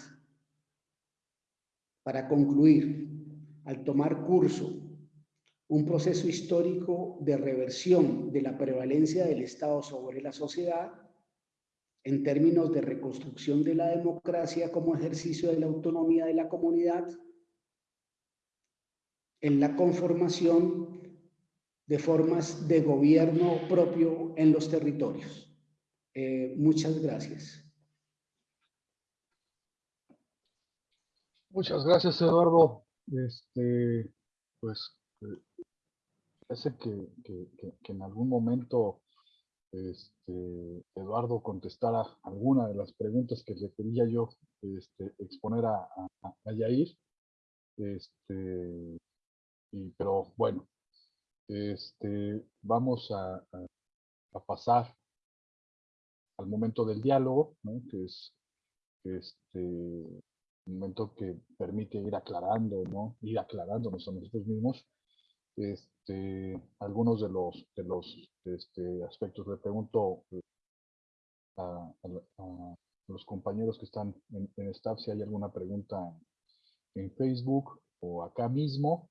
Para concluir, al tomar curso un proceso histórico de reversión de la prevalencia del Estado sobre la sociedad en términos de reconstrucción de la democracia como ejercicio de la autonomía de la comunidad, en la conformación de formas de gobierno propio en los territorios. Eh, muchas gracias. Muchas gracias, Eduardo. Este, pues parece que, que, en algún momento este, Eduardo contestara alguna de las preguntas que le quería yo este, exponer a, a, Yair. Este, y, pero bueno, este, vamos a, a, pasar al momento del diálogo, que es este, momento que permite ir aclarando, ¿no? ir aclarándonos a nosotros mismos este, algunos de los, de los este, aspectos. Le pregunto eh, a, los compañeros que están en, en, staff si hay alguna pregunta en Facebook o acá mismo.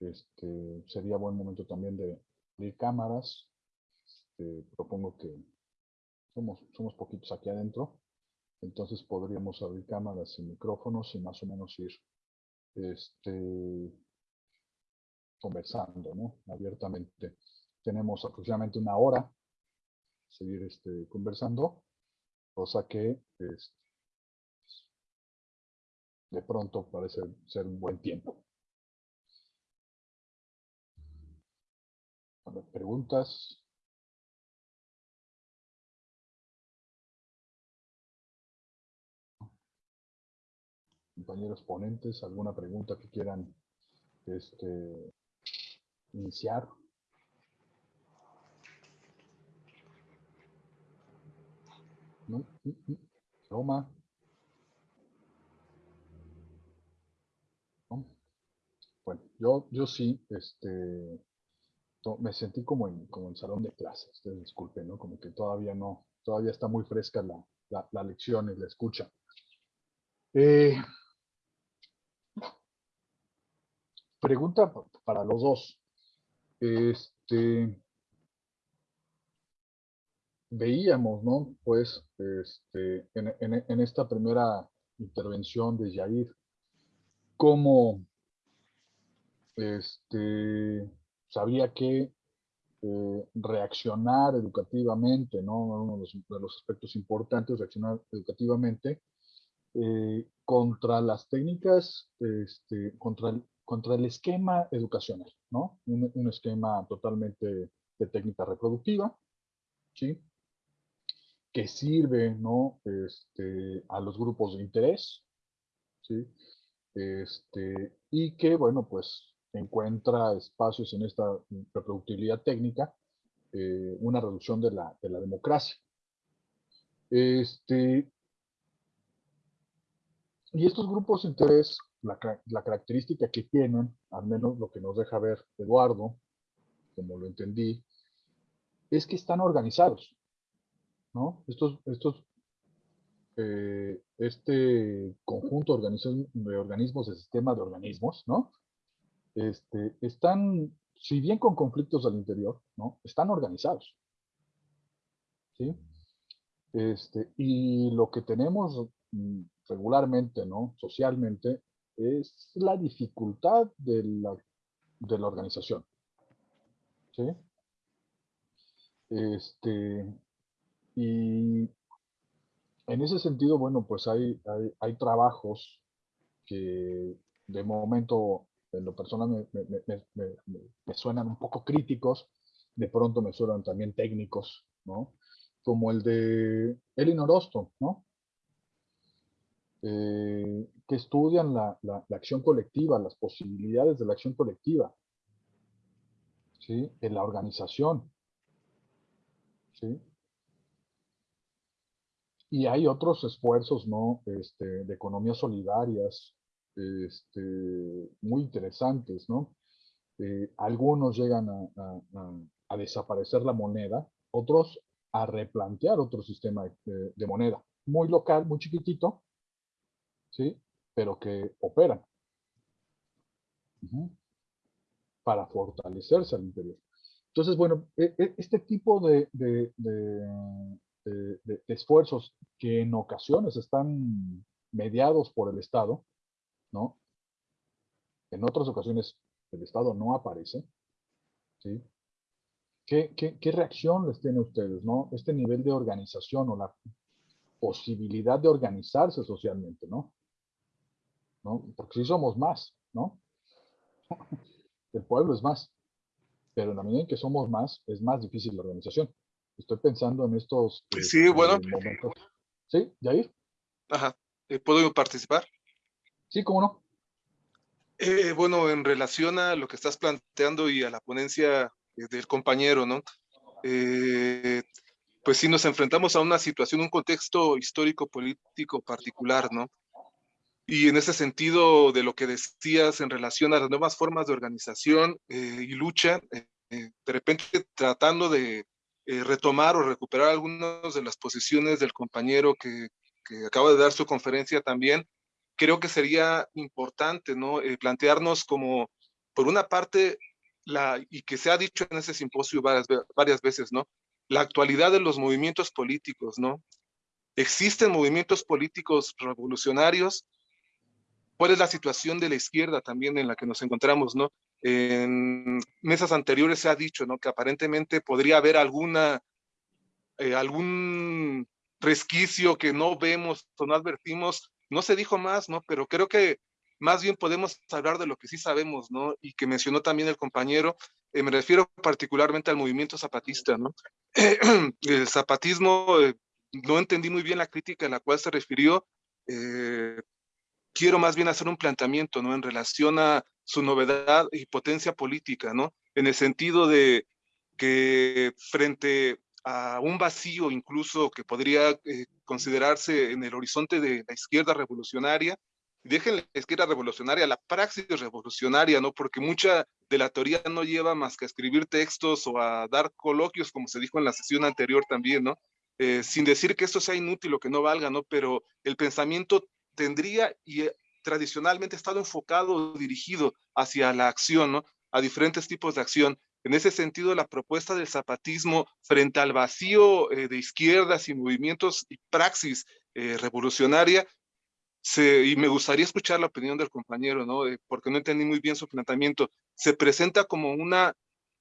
Este, sería buen momento también de abrir cámaras. Este, propongo que somos, somos poquitos aquí adentro. Entonces podríamos abrir cámaras y micrófonos y más o menos ir este, conversando ¿no? abiertamente. Tenemos aproximadamente una hora seguir este, conversando, cosa que de pronto parece ser un buen tiempo. preguntas. Compañeros ponentes, alguna pregunta que quieran este, iniciar. No, Roma. Bueno, yo, yo sí, este, me sentí como en, como en salón de clases, disculpen, ¿no? Como que todavía no, todavía está muy fresca la, la, la lección y la escucha. Eh, pregunta para los dos. Este, veíamos, ¿no? Pues, este, en, esta primera intervención de Jair, cómo este, sabía que eh, reaccionar educativamente, ¿no? Uno de los, aspectos importantes, reaccionar educativamente eh, contra las técnicas, este, contra el, contra el esquema educacional, ¿no? Un, esquema totalmente de técnica reproductiva, ¿sí? Que sirve, ¿no? Este, a los grupos de interés, ¿sí? Este, y que, bueno, pues encuentra espacios en esta reproductibilidad técnica, eh, una reducción de la, de la democracia. Este, y estos grupos de interés la, característica que tienen, al menos lo que nos deja ver Eduardo, como lo entendí, es que están organizados, ¿no? Estos, estos, eh, este conjunto de organismos, de sistema de organismos, ¿no? Este, están, si bien con conflictos al interior, ¿no? Están organizados, ¿sí? Este, y lo que tenemos mm, regularmente, ¿no? Socialmente, es la dificultad de la, de la organización. ¿Sí? Este, y en ese sentido, bueno, pues hay, hay, trabajos que de momento, en lo personal, me, suenan un poco críticos, de pronto me suenan también técnicos, ¿no? Como el de Elinor Osto, ¿no? Eh, que estudian la, la, acción colectiva, las posibilidades de la acción colectiva, ¿sí? en la organización. ¿sí? Y hay otros esfuerzos ¿no? Este, de economías solidarias este, muy interesantes. ¿no? Eh, algunos llegan a, a, desaparecer la moneda, otros a replantear otro sistema de, de moneda, muy local, muy chiquitito, ¿sí? Pero que operan para fortalecerse al interior. Entonces, bueno, e, e, este tipo de, de, de, esfuerzos que en ocasiones están mediados por el Estado, ¿no? En otras ocasiones el Estado no aparece, ¿sí? ¿Qué, qué, qué reacción les tiene a ustedes, no? Este nivel de organización o la posibilidad de organizarse socialmente, ¿no? ¿No? Porque si somos más, ¿no? <laughs> El pueblo es más. Pero en la medida en que somos más, es más difícil la organización. Estoy pensando en estos sí, este, bueno. momentos. ¿Sí, Jair? Ajá. Eh, ¿Puedo participar? Sí, cómo no. Eh, bueno, en relación a lo que estás planteando y a la ponencia eh, del compañero, ¿no? pues sí nos enfrentamos a una situación, un contexto histórico político particular, ¿no? Y en ese sentido de lo que decías en relación a las nuevas formas de organización eh, y lucha, eh, eh, de repente tratando de retomar o recuperar algunas de las posiciones del compañero que, que, acaba de dar su conferencia también, creo que sería importante ¿no? plantearnos como, por una parte, la, y que se ha dicho en ese simposio varias, varias veces, ¿no? la actualidad de los movimientos políticos, ¿no? Existen movimientos políticos revolucionarios cuál es la situación de la izquierda también en la que nos encontramos, ¿no? En mesas anteriores se ha dicho, ¿no? Que aparentemente podría haber alguna, eh, algún resquicio que no vemos o no advertimos. No se dijo más, ¿no? Pero creo que más bien podemos hablar de lo que sí sabemos, ¿no? Y que mencionó también el compañero, eh, me refiero particularmente al movimiento zapatista, ¿no? <clears throat> el zapatismo, eh, no entendí muy bien la crítica a la cual se refirió, eh, quiero más bien hacer un planteamiento, ¿no? En relación a su novedad y potencia política, ¿no? En el sentido de que frente a un vacío incluso que podría eh, considerarse en el horizonte de la izquierda revolucionaria, dejen la izquierda revolucionaria, la praxis revolucionaria, ¿no? Porque mucha de la teoría no lleva más que a escribir textos o a dar coloquios, como se dijo en la sesión anterior también, ¿no? Eh, sin decir que esto sea inútil o que no valga, ¿no? Pero el pensamiento tendría y eh, tradicionalmente estado enfocado, dirigido hacia la acción, ¿no? a diferentes tipos de acción. En ese sentido, la propuesta del zapatismo frente al vacío eh, de izquierdas y movimientos y praxis eh, revolucionaria, y me gustaría escuchar la opinión del compañero, ¿no? porque no entendí muy bien su planteamiento, se presenta como una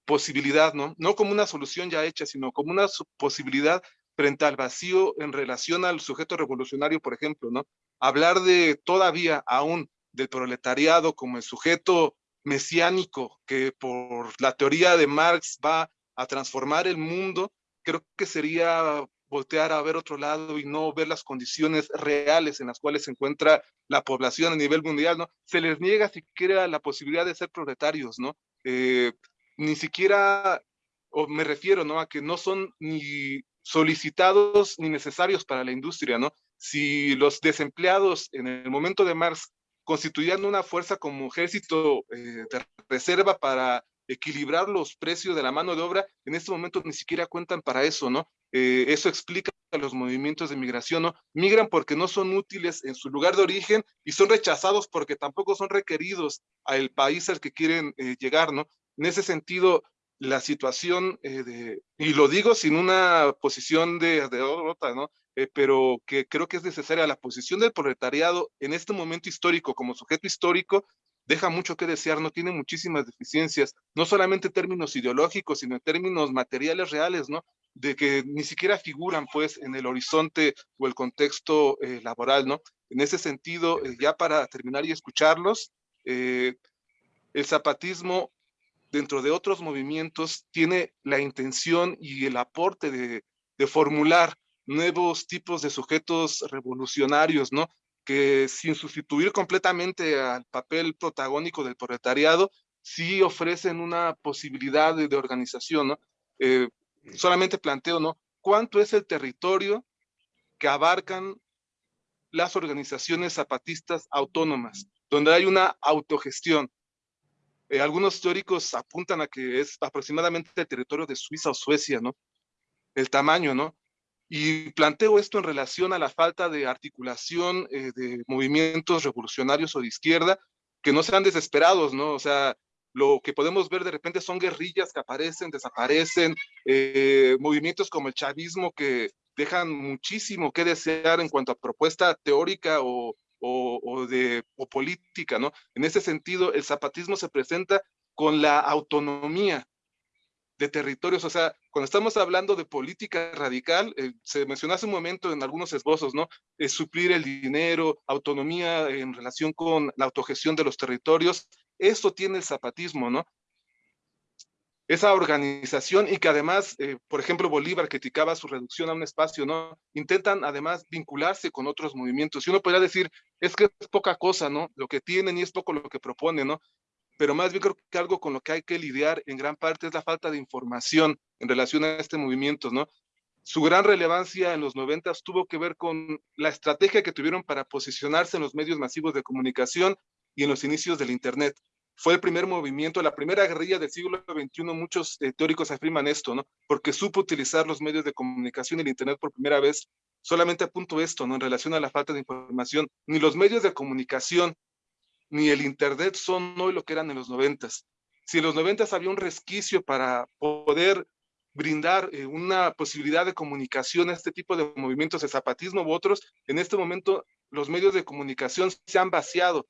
posibilidad, ¿no? No como una solución ya hecha, sino como una posibilidad frente al vacío en relación al sujeto revolucionario, por ejemplo, ¿no? Hablar de todavía aún del proletariado como el sujeto mesiánico que por la teoría de Marx va a transformar el mundo, creo que sería voltear a ver otro lado y no ver las condiciones reales en las cuales se encuentra la población a nivel mundial, ¿no? Se les niega siquiera la posibilidad de ser proletarios, ¿no? Eh, ni siquiera, o me refiero, ¿no? A que no son ni solicitados ni necesarios para la industria, ¿no? Si los desempleados en el momento de Marx constituían una fuerza como ejército eh, de reserva para equilibrar los precios de la mano de obra, en este momento ni siquiera cuentan para eso, ¿no? Eh, eso explica los movimientos de migración, ¿no? Migran porque no son útiles en su lugar de origen y son rechazados porque tampoco son requeridos al país al que quieren eh, llegar, ¿no? En ese sentido, la situación eh, de, y lo digo sin una posición de, de ¿no? Eh, pero que creo que es necesaria la posición del proletariado en este momento histórico como sujeto histórico deja mucho que desear, no tiene muchísimas deficiencias, no solamente en términos ideológicos, sino en términos materiales reales, ¿no? De que ni siquiera figuran, pues, en el horizonte o el contexto eh, laboral, ¿no? En ese sentido, ya para terminar y escucharlos, el zapatismo dentro de otros movimientos, tiene la intención y el aporte de, formular nuevos tipos de sujetos revolucionarios, ¿no? Que sin sustituir completamente al papel protagónico del proletariado, sí ofrecen una posibilidad de, organización, ¿no? Eh, solamente planteo, ¿no? ¿Cuánto es el territorio que abarcan las organizaciones zapatistas autónomas, donde hay una autogestión, eh, algunos teóricos apuntan a que es aproximadamente el territorio de Suiza o Suecia, ¿no? El tamaño, ¿no? Y planteo esto en relación a la falta de articulación eh, de movimientos revolucionarios o de izquierda que no sean desesperados, ¿no? O sea, lo que podemos ver de repente son guerrillas que aparecen, desaparecen, eh, movimientos como el chavismo que dejan muchísimo que desear en cuanto a propuesta teórica o, o, de, o política, ¿no? En ese sentido, el zapatismo se presenta con la autonomía de territorios, o sea, cuando estamos hablando de política radical, eh, se mencionó hace un momento en algunos esbozos, ¿no? Suplir el dinero, autonomía en relación con la autogestión de los territorios, eso tiene el zapatismo, ¿no? esa organización y que además, eh, por ejemplo, Bolívar criticaba su reducción a un espacio, ¿no? Intentan además vincularse con otros movimientos. Y uno podría decir, es que es poca cosa, ¿no? Lo que tienen y es poco lo que proponen, ¿no? Pero más bien creo que algo con lo que hay que lidiar en gran parte es la falta de información en relación a este movimiento, ¿no? Su gran relevancia en los noventas tuvo que ver con la estrategia que tuvieron para posicionarse en los medios masivos de comunicación y en los inicios del Internet fue el primer movimiento, la primera guerrilla del siglo XXI, muchos eh, teóricos afirman esto, ¿no? Porque supo utilizar los medios de comunicación y el Internet por primera vez. Solamente apunto esto, ¿no? En relación a la falta de información, ni los medios de comunicación ni el Internet son hoy lo que eran en los noventas. Si en los noventas había un resquicio para poder brindar eh, una posibilidad de comunicación a este tipo de movimientos de zapatismo u otros, en este momento los medios de comunicación se han vaciado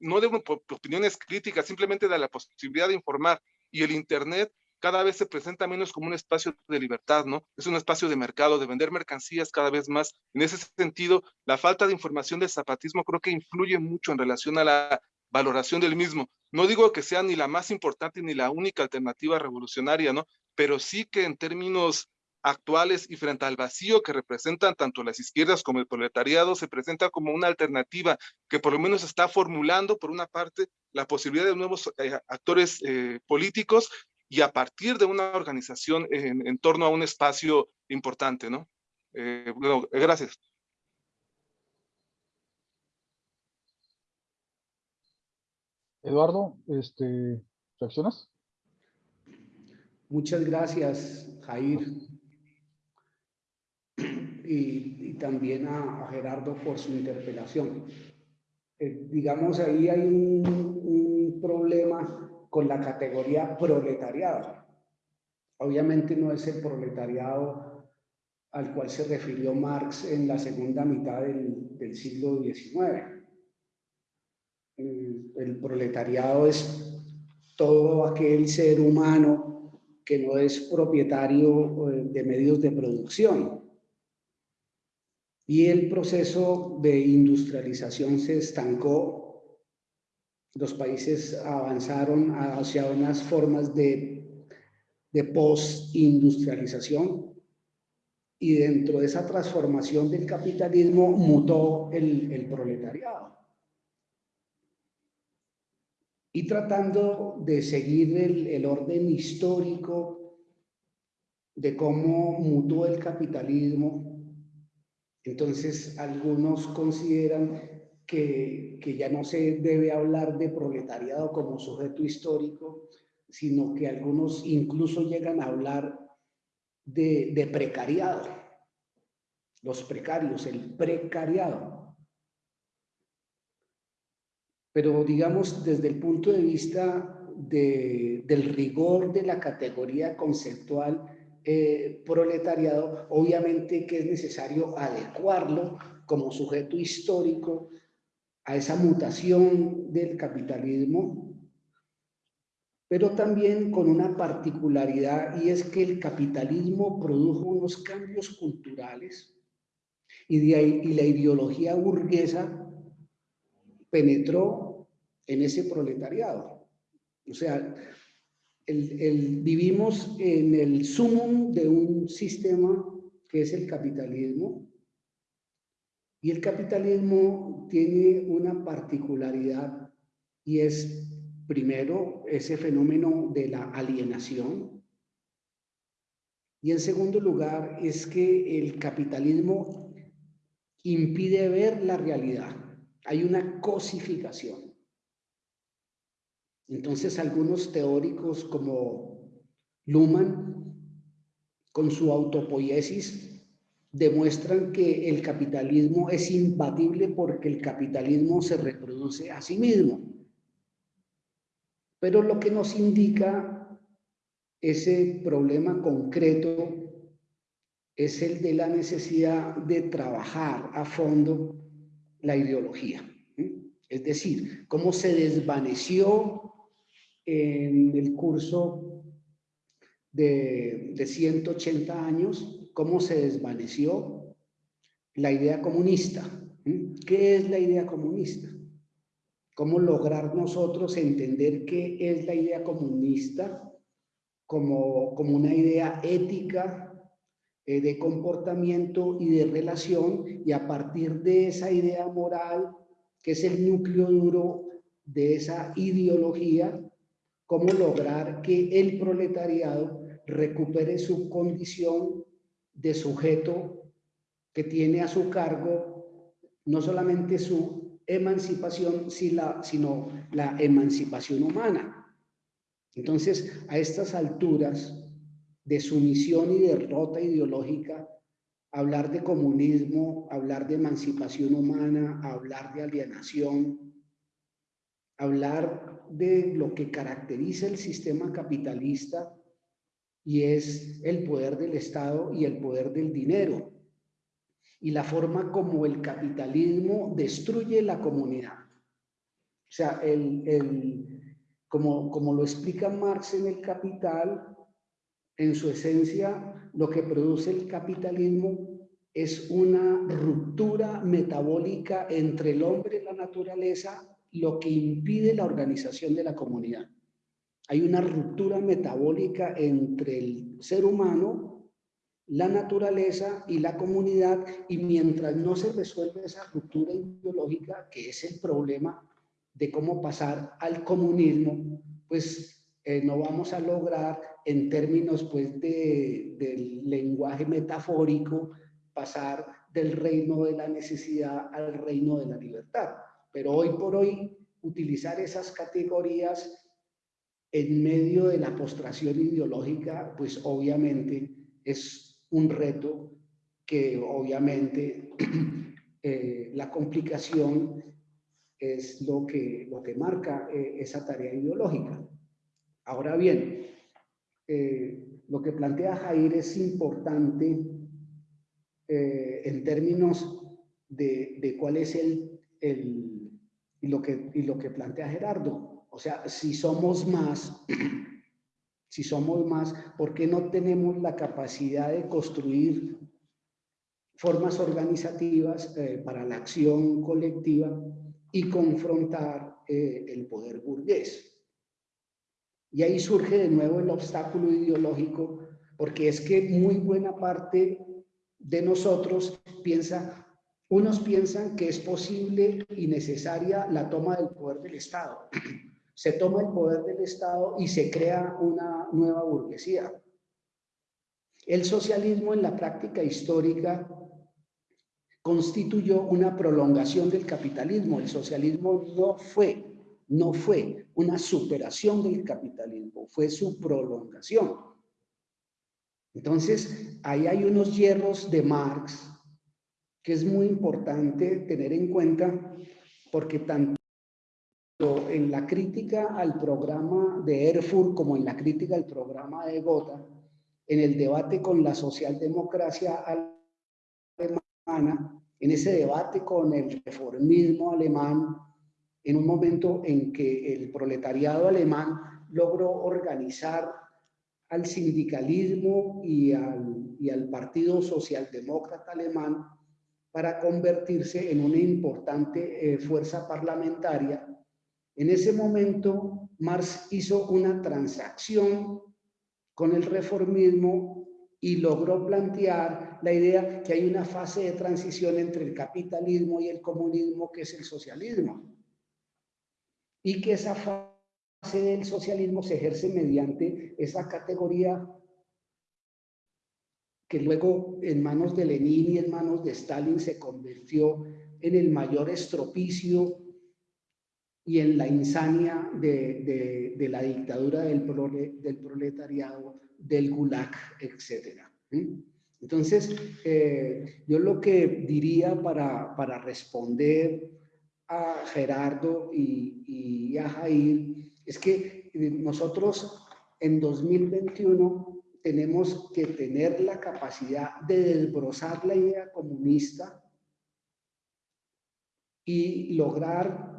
no de opiniones críticas, simplemente de la posibilidad de informar. Y el Internet cada vez se presenta menos como un espacio de libertad, ¿no? Es un espacio de mercado, de vender mercancías cada vez más. En ese sentido, la falta de información del zapatismo creo que influye mucho en relación a la valoración del mismo. No digo que sea ni la más importante ni la única alternativa revolucionaria, ¿no? Pero sí que en términos actuales y frente al vacío que representan tanto las izquierdas como el proletariado, se presenta como una alternativa que por lo menos está formulando, por una parte, la posibilidad de nuevos eh, actores eh, políticos y a partir de una organización en, torno a un espacio importante, ¿no? Eh, bueno, gracias. Eduardo, este, ¿reaccionas? Muchas gracias, Jair y, también a, Gerardo por su interpelación. Eh, digamos, ahí hay un, problema con la categoría proletariado. Obviamente no es el proletariado al cual se refirió Marx en la segunda mitad del, siglo XIX. El, el, proletariado es todo aquel ser humano que no es propietario eh, de medios de producción, y el proceso de industrialización se estancó. Los países avanzaron hacia unas formas de, de post-industrialización y dentro de esa transformación del capitalismo mutó el, proletariado. Y tratando de seguir el orden histórico de cómo mutó el capitalismo, entonces, algunos consideran que, ya no se debe hablar de proletariado como sujeto histórico, sino que algunos incluso llegan a hablar de, de precariado. Los precarios, el precariado. Pero digamos, desde el punto de vista de, del rigor de la categoría conceptual eh, proletariado, obviamente que es necesario adecuarlo como sujeto histórico a esa mutación del capitalismo, pero también con una particularidad y es que el capitalismo produjo unos cambios culturales y, la ideología burguesa penetró en ese proletariado. O sea, vivimos en el sumum de un sistema que es el capitalismo y el capitalismo tiene una particularidad y es primero ese fenómeno de la alienación y en segundo lugar es que el capitalismo impide ver la realidad. Hay una cosificación. Entonces algunos teóricos como Luhmann, con su autopoiesis, demuestran que el capitalismo es imbatible porque el capitalismo se reproduce a sí mismo. Pero lo que nos indica ese problema concreto es el de la necesidad de trabajar a fondo la ideología. Es decir, cómo se desvaneció en el curso de, de 180 años, cómo se desvaneció la idea comunista. ¿Qué es la idea comunista? ¿Cómo lograr nosotros entender qué es la idea comunista como, como una idea ética eh, de comportamiento y de relación y a partir de esa idea moral, que es el núcleo duro de esa ideología, cómo lograr que el proletariado recupere su condición de sujeto que tiene a su cargo no solamente su emancipación, sino la emancipación humana. Entonces, a estas alturas de sumisión y derrota ideológica, hablar de comunismo, hablar de emancipación humana, hablar de alienación, hablar de lo que caracteriza el sistema capitalista y es el poder del Estado y el poder del dinero y la forma como el capitalismo destruye la comunidad. O sea, el, como, como lo explica Marx en el Capital, en su esencia, lo que produce el capitalismo es una ruptura metabólica entre el hombre y la naturaleza lo que impide la organización de la comunidad. Hay una ruptura metabólica entre el ser humano, la naturaleza y la comunidad, y mientras no se resuelve esa ruptura ideológica, que es el problema de cómo pasar al comunismo, pues eh, no vamos a lograr en términos pues de, del lenguaje metafórico pasar del reino de la necesidad al reino de la libertad. Pero hoy por hoy, utilizar esas categorías en medio de la postración ideológica, pues obviamente es un reto que obviamente <clears throat> eh, la complicación es lo que, lo que marca eh, esa tarea ideológica. Ahora bien, eh, lo que plantea Jair es importante en términos de, de, cuál es el, el y lo que, y lo que plantea Gerardo. O sea, si somos más, <clears throat> si somos más, ¿por qué no tenemos la capacidad de construir formas organizativas eh, para la acción colectiva y confrontar eh, el poder burgués? Y ahí surge de nuevo el obstáculo ideológico, porque es que muy buena parte de nosotros piensa, unos piensan que es posible y necesaria la toma del poder del Estado. <clears throat> Se toma el poder del Estado y se crea una nueva burguesía. El socialismo en la práctica histórica constituyó una prolongación del capitalismo. El socialismo no fue no fue una superación del capitalismo, fue su prolongación. Entonces, ahí hay unos hierros de Marx que es muy importante tener en cuenta porque tanto en la crítica al programa de Erfurt como en la crítica al programa de Gotha, en el debate con la socialdemocracia alemana, en ese debate con el reformismo alemán, en un momento en que el proletariado alemán logró organizar al sindicalismo y al, y al Partido Socialdemócrata Alemán para convertirse en una importante eh, fuerza parlamentaria. En ese momento, Marx hizo una transacción con el reformismo y logró plantear la idea que hay una fase de transición entre el capitalismo y el comunismo, que es el socialismo. Y que esa fase del socialismo se ejerce mediante esa categoría que luego en manos de Lenin y en manos de Stalin se convirtió en el mayor estropicio y en la insania de, la dictadura del, del, proletariado, del gulag, etc. Entonces, eh, yo lo que diría para, para responder a Gerardo y, y a Jair es que nosotros en 2021 tenemos que tener la capacidad de desbrozar la idea comunista y lograr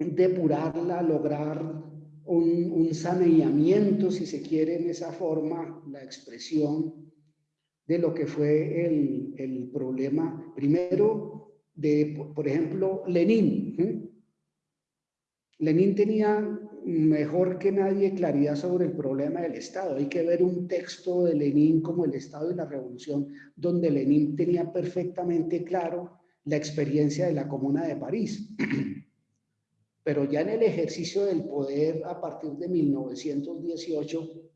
depurarla, lograr un, saneamiento, si se quiere, en esa forma, la expresión de lo que fue el, el problema, primero, de, por ejemplo, Lenin. Lenin tenía mejor que nadie claridad sobre el problema del Estado. Hay que ver un texto de Lenin como El Estado y la Revolución, donde Lenin tenía perfectamente claro la experiencia de la Comuna de París. <clears throat> Pero ya en el ejercicio del poder a partir de 1918,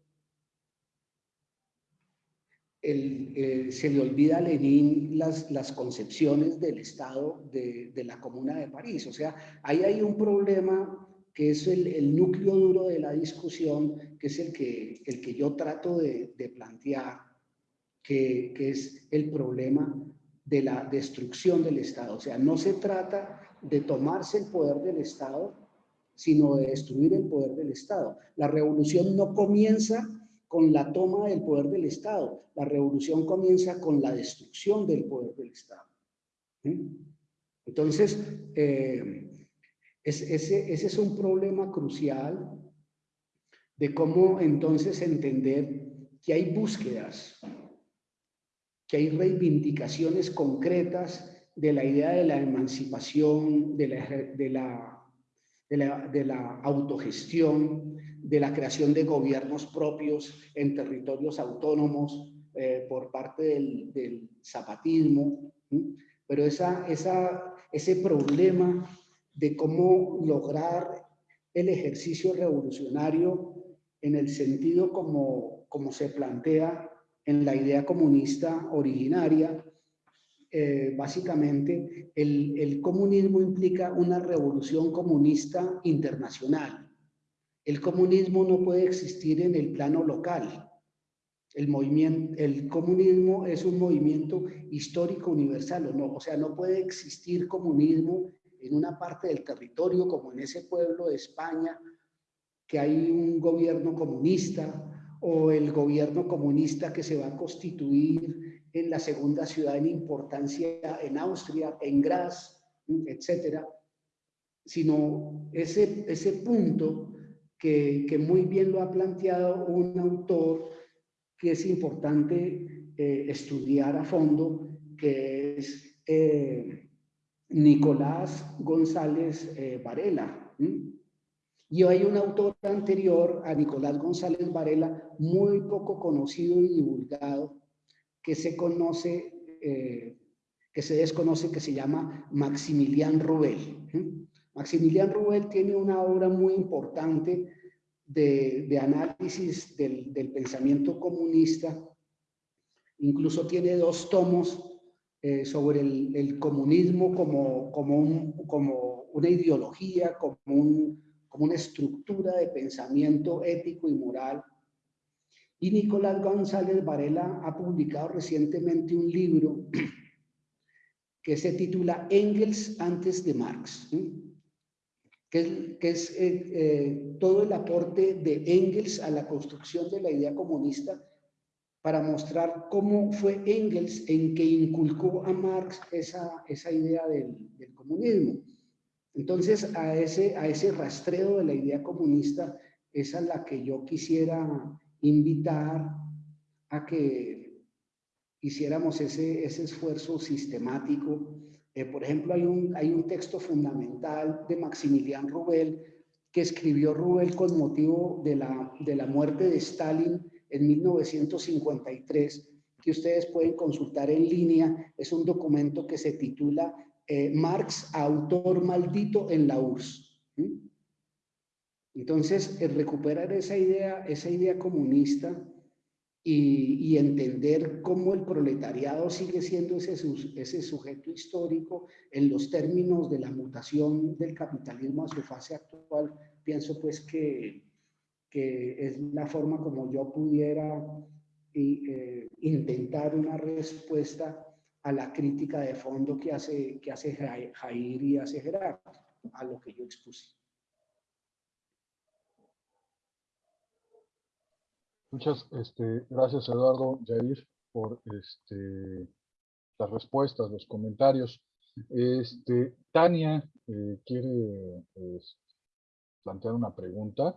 eh, se le olvida a Lenin las, las concepciones del Estado de, de la Comuna de París. O sea, ahí hay un problema que es el, núcleo duro de la discusión, que es el que, el que yo trato de, plantear, que, es el problema de la destrucción del Estado. O sea, no se trata de tomarse el poder del Estado, sino de destruir el poder del Estado. La revolución no comienza con la toma del poder del Estado, la revolución comienza con la destrucción del poder del Estado. Entonces, eh, ese, es un problema crucial de cómo entonces entender que hay búsquedas, que hay reivindicaciones concretas de la idea de la emancipación, de la, de la, de la, autogestión, de la creación de gobiernos propios en territorios autónomos eh, por parte del, zapatismo. Pero esa, esa, ese problema de cómo lograr el ejercicio revolucionario en el sentido como, como se plantea en la idea comunista originaria. Eh, básicamente, el, el comunismo implica una revolución comunista internacional. El comunismo no puede existir en el plano local. El, movimiento, el comunismo es un movimiento histórico universal, o sea, no puede existir comunismo en una parte del territorio, como en ese pueblo de España, que hay un gobierno comunista o el gobierno comunista que se va a constituir en la segunda ciudad en importancia en Austria, en Graz, etcétera, sino ese, ese punto que, que, muy bien lo ha planteado un autor que es importante eh, estudiar a fondo, que es eh, Nicolás González eh, Varela. Y hay un autor anterior a Nicolás González Varela, muy poco conocido y divulgado, que se conoce, eh, que se desconoce, que se llama Maximilian Rubel. Maximilian Rubel tiene una obra muy importante de, análisis del, pensamiento comunista, incluso tiene dos tomos eh, sobre el, comunismo como, como, como una ideología, como, como una estructura de pensamiento ético y moral. Y Nicolás González Varela ha publicado recientemente un libro que se titula Engels antes de Marx, que es, eh, eh, todo el aporte de Engels a la construcción de la idea comunista para mostrar cómo fue Engels en que inculcó a Marx esa, esa idea del, comunismo. Entonces, a ese, a ese rastreo de la idea comunista es a la que yo quisiera invitar a que hiciéramos ese, ese esfuerzo sistemático. Eh, por ejemplo, hay un, hay un texto fundamental de Maximilian Rubel que escribió Rubel con motivo de la, de la muerte de Stalin en 1953, que ustedes pueden consultar en línea. Es un documento que se titula eh, Marx, autor maldito en la URSS. Entonces, recuperar esa idea, esa idea comunista y, entender cómo el proletariado sigue siendo ese, sujeto histórico en los términos de la mutación del capitalismo a su fase actual, pienso pues que, que es la forma como yo pudiera eh, intentar una respuesta a la crítica de fondo que hace, que hace Jair y hace Gerardo, a lo que yo expuse. Muchas este, gracias, Eduardo, Jair, por este, las respuestas, los comentarios. Este, Tania eh, quiere pues, plantear una pregunta.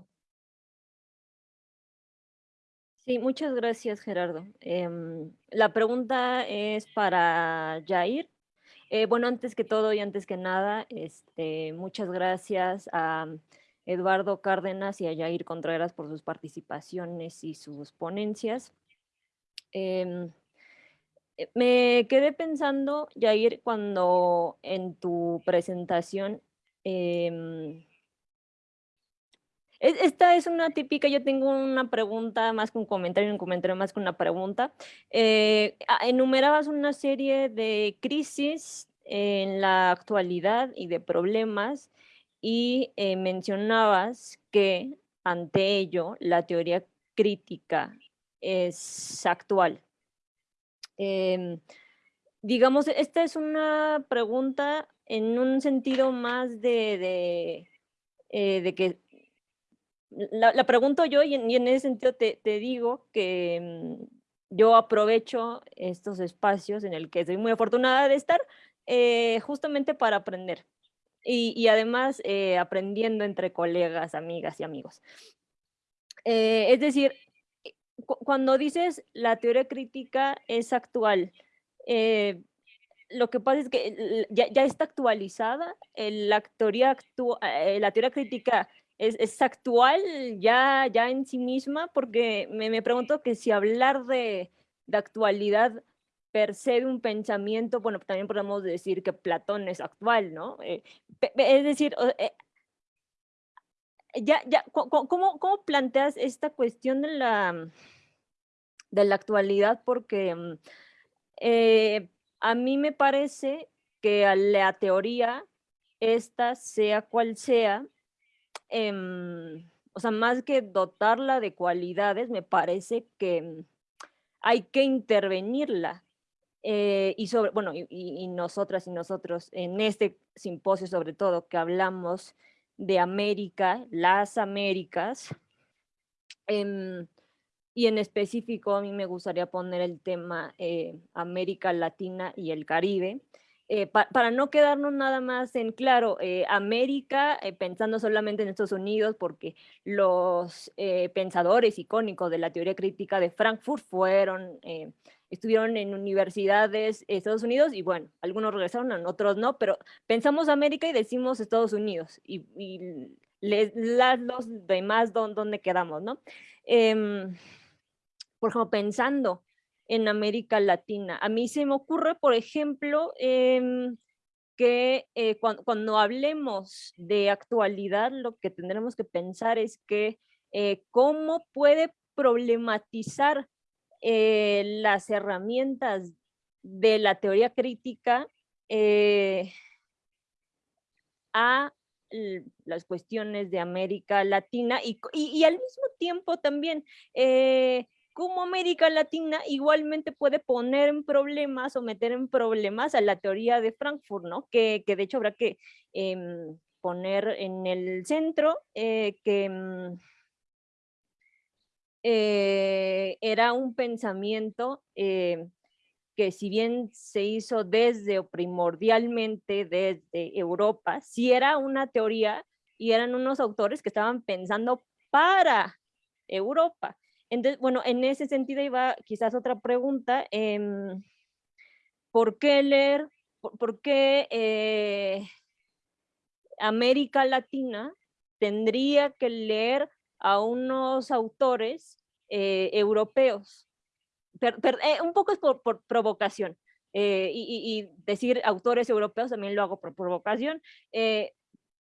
Sí, muchas gracias, Gerardo. Em, la pregunta es para Jair. Eh, bueno, antes que todo y antes que nada, muchas gracias a Eduardo Cárdenas y a Jair Contreras por sus participaciones y sus ponencias. Em, eh, me quedé pensando, Jair, cuando en tu presentación em, esta es una típica, yo tengo una pregunta más que un comentario, un comentario más que una pregunta. Eh, enumerabas una serie de crisis en la actualidad y de problemas y eh, mencionabas que ante ello la teoría crítica es actual. Em, digamos, esta es una pregunta en un sentido más de, de, eh, que la, pregunto yo y en, ese sentido te, digo que mm, yo aprovecho estos espacios en el que soy muy afortunada de estar eh, justamente para aprender y, además eh, aprendiendo entre colegas, amigas y amigos. Eh, es decir, cuando dices la teoría crítica es actual, lo que pasa es que ya, está actualizada, la teoría, la teoría crítica es, actual ya, ya en sí misma, porque me, me pregunto que si hablar de, de actualidad per se de un pensamiento, bueno, también podemos decir que Platón es actual, ¿no? Eh, es decir, eh, ya, ya, ¿cómo, ¿cómo, planteas esta cuestión de la, de la actualidad? Porque mm, eh, a mí me parece que a la teoría, esta sea cual sea, Em, o sea, más que dotarla de cualidades, me parece que mm, hay que intervenirla. Eh, y sobre, bueno, y, nosotras y nosotros en este simposio sobre todo que hablamos de América, las Américas, em, y en específico a mí me gustaría poner el tema eh, América Latina y el Caribe, eh, para no quedarnos nada más en claro, eh, América, eh, pensando solamente en Estados Unidos, porque los pensadores icónicos de la teoría crítica de Frankfurt fueron, estuvieron en universidades de Estados Unidos y bueno, algunos regresaron, otros no, pero pensamos América y decimos Estados Unidos y, los demás dónde quedamos, ¿no? Em, por ejemplo, pensando en América Latina. A mí se me ocurre, por ejemplo, em, que eh, cuando, hablemos de actualidad, lo que tendremos que pensar es que eh, cómo puede problematizar eh, las herramientas de la teoría crítica eh, a las cuestiones de América Latina y, y, al mismo tiempo también eh, cómo América Latina igualmente puede poner en problemas o meter en problemas a la teoría de Frankfurt, ¿no? Que, que de hecho habrá que em, poner en el centro eh, que em, eh, era un pensamiento eh, que si bien se hizo desde o primordialmente desde Europa, sí era una teoría y eran unos autores que estaban pensando para Europa. Entonces, bueno, en ese sentido iba quizás otra pregunta, em, ¿por qué leer, por, qué eh, América Latina tendría que leer a unos autores eh, europeos. Eh, un poco es por, provocación. Eh, y, decir autores europeos también lo hago por provocación.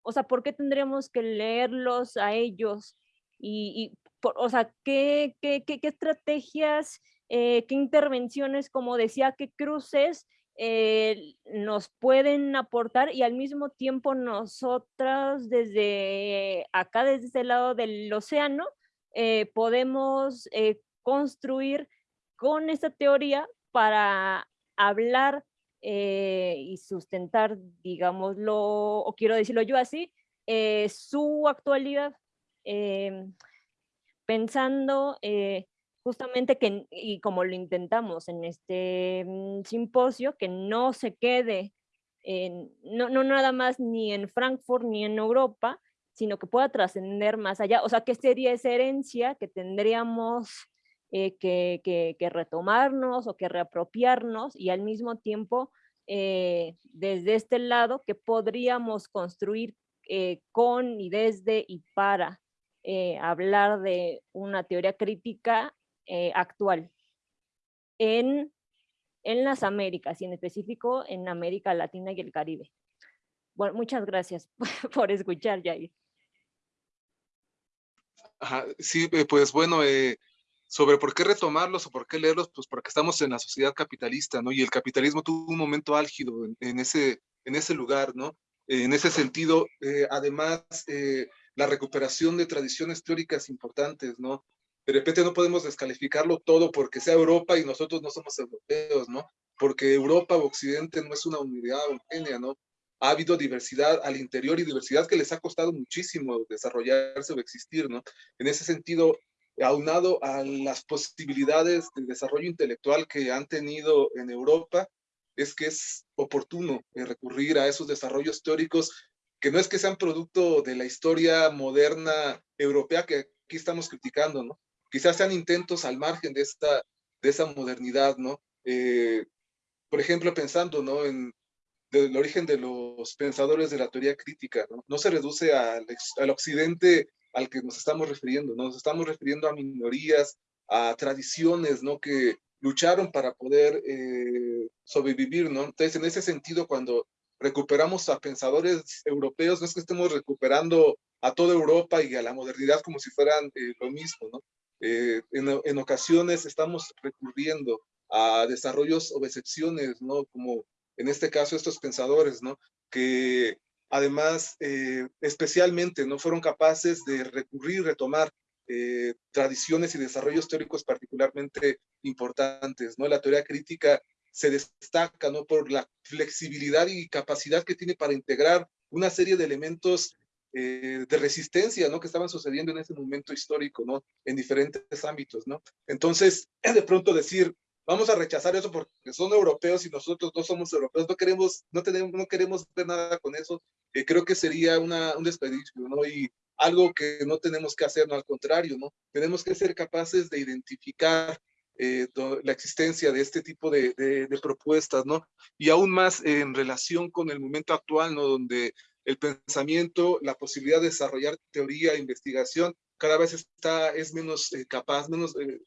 o sea, ¿por qué tendríamos que leerlos a ellos? Y, o sea, ¿qué, estrategias, qué intervenciones, como decía, qué cruces nos pueden aportar y al mismo tiempo nosotras desde acá, desde este lado del océano, eh, podemos eh, construir con esta teoría para hablar y sustentar, digámoslo, o quiero decirlo yo así, su actualidad, pensando justamente que, y como lo intentamos en este mm, simposio, que no se quede, en, no, no nada más ni en Frankfurt ni en Europa, sino que pueda trascender más allá. O sea, que sería esa herencia que tendríamos eh, que, que, retomarnos o que reapropiarnos y al mismo tiempo, eh, desde este lado, que podríamos construir eh, con y desde y para hablar de una teoría crítica actual en, en las Américas y en específico en América Latina y el Caribe. Bueno, muchas gracias <laughs> por escuchar, Jair. Sí, eh, pues bueno, eh, sobre por qué retomarlos o por qué leerlos, pues porque estamos en la sociedad capitalista, ¿no? Y el capitalismo tuvo un momento álgido en, ese, en ese lugar, ¿no? en ese sentido, además, la recuperación de tradiciones teóricas importantes, ¿no? de repente no podemos descalificarlo todo porque sea Europa y nosotros no somos europeos, ¿no? Porque Europa o Occidente no es una unidad homogénea, ¿no? Ha habido diversidad al interior y diversidad que les ha costado muchísimo desarrollarse o existir, ¿no? En ese sentido, aunado a las posibilidades de desarrollo intelectual que han tenido en Europa, es que es oportuno eh, recurrir a esos desarrollos teóricos que no es que sean producto de la historia moderna europea que aquí estamos criticando, ¿no? quizás sean intentos al margen de esta, de esa modernidad, ¿no? Eh, por ejemplo, pensando, ¿no? En el origen de los pensadores de la teoría crítica, ¿no? No se reduce al, al occidente al que nos estamos refiriendo, ¿no? Nos estamos refiriendo a minorías, a tradiciones, ¿no? Que lucharon para poder eh, sobrevivir, ¿no? Entonces, en ese sentido, cuando recuperamos a pensadores europeos, no es que estemos recuperando a toda Europa y a la modernidad como si fueran eh, lo mismo, ¿no? Eh, en, ocasiones estamos recurriendo a desarrollos o excepciones, ¿no? Como en este caso estos pensadores, ¿no? Que además, eh, especialmente, no fueron capaces de recurrir, retomar eh, tradiciones y desarrollos teóricos particularmente importantes, ¿no? La teoría crítica se destaca, ¿no? Por la flexibilidad y capacidad que tiene para integrar una serie de elementos eh, de resistencia, ¿no? Que estaban sucediendo en ese momento histórico, ¿no? En diferentes ámbitos, ¿no? Entonces, <clears throat> de pronto decir, vamos a rechazar eso porque son europeos y nosotros no somos europeos, no queremos, no tenemos, no queremos ver nada con eso, eh, creo que sería una, un desperdicio, ¿no? Y algo que no tenemos que hacer, no, al contrario, ¿no? Tenemos que ser capaces de identificar eh, la existencia de este tipo de, de, de, propuestas, ¿no? Y aún más en relación con el momento actual, ¿no? Donde el pensamiento, la posibilidad de desarrollar teoría, investigación, cada vez está, es menos eh, capaz, menos, eh,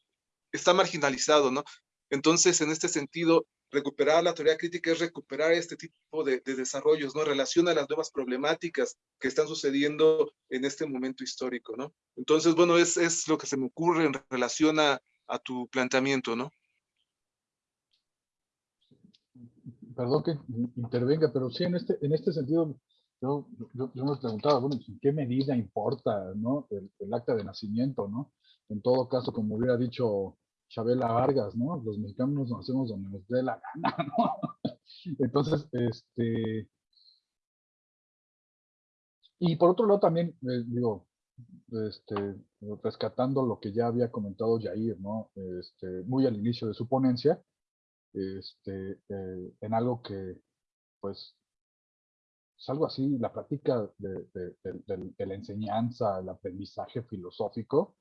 está marginalizado, ¿no? Entonces, en este sentido, recuperar la teoría crítica es recuperar este tipo de, desarrollos, ¿no? Relaciona las nuevas problemáticas que están sucediendo en este momento histórico, ¿no? Entonces, bueno, es, es lo que se me ocurre en relación a, a tu planteamiento, ¿no? perdón que intervenga, pero sí en este, en este sentido, yo, yo, yo me preguntaba, bueno, ¿en qué medida importa ¿no? el, acta de nacimiento? ¿no? En todo caso, como hubiera dicho Chabela Vargas, ¿no? Los mexicanos nos hacemos donde nos dé la gana, <laughs> ¿no? Entonces, este... Y por otro lado también, eh, digo, este, rescatando lo que ya había comentado Jair, ¿no? Este, muy al inicio de su ponencia, este, eh, en algo que, pues, es algo así, la práctica de, la enseñanza, el aprendizaje filosófico,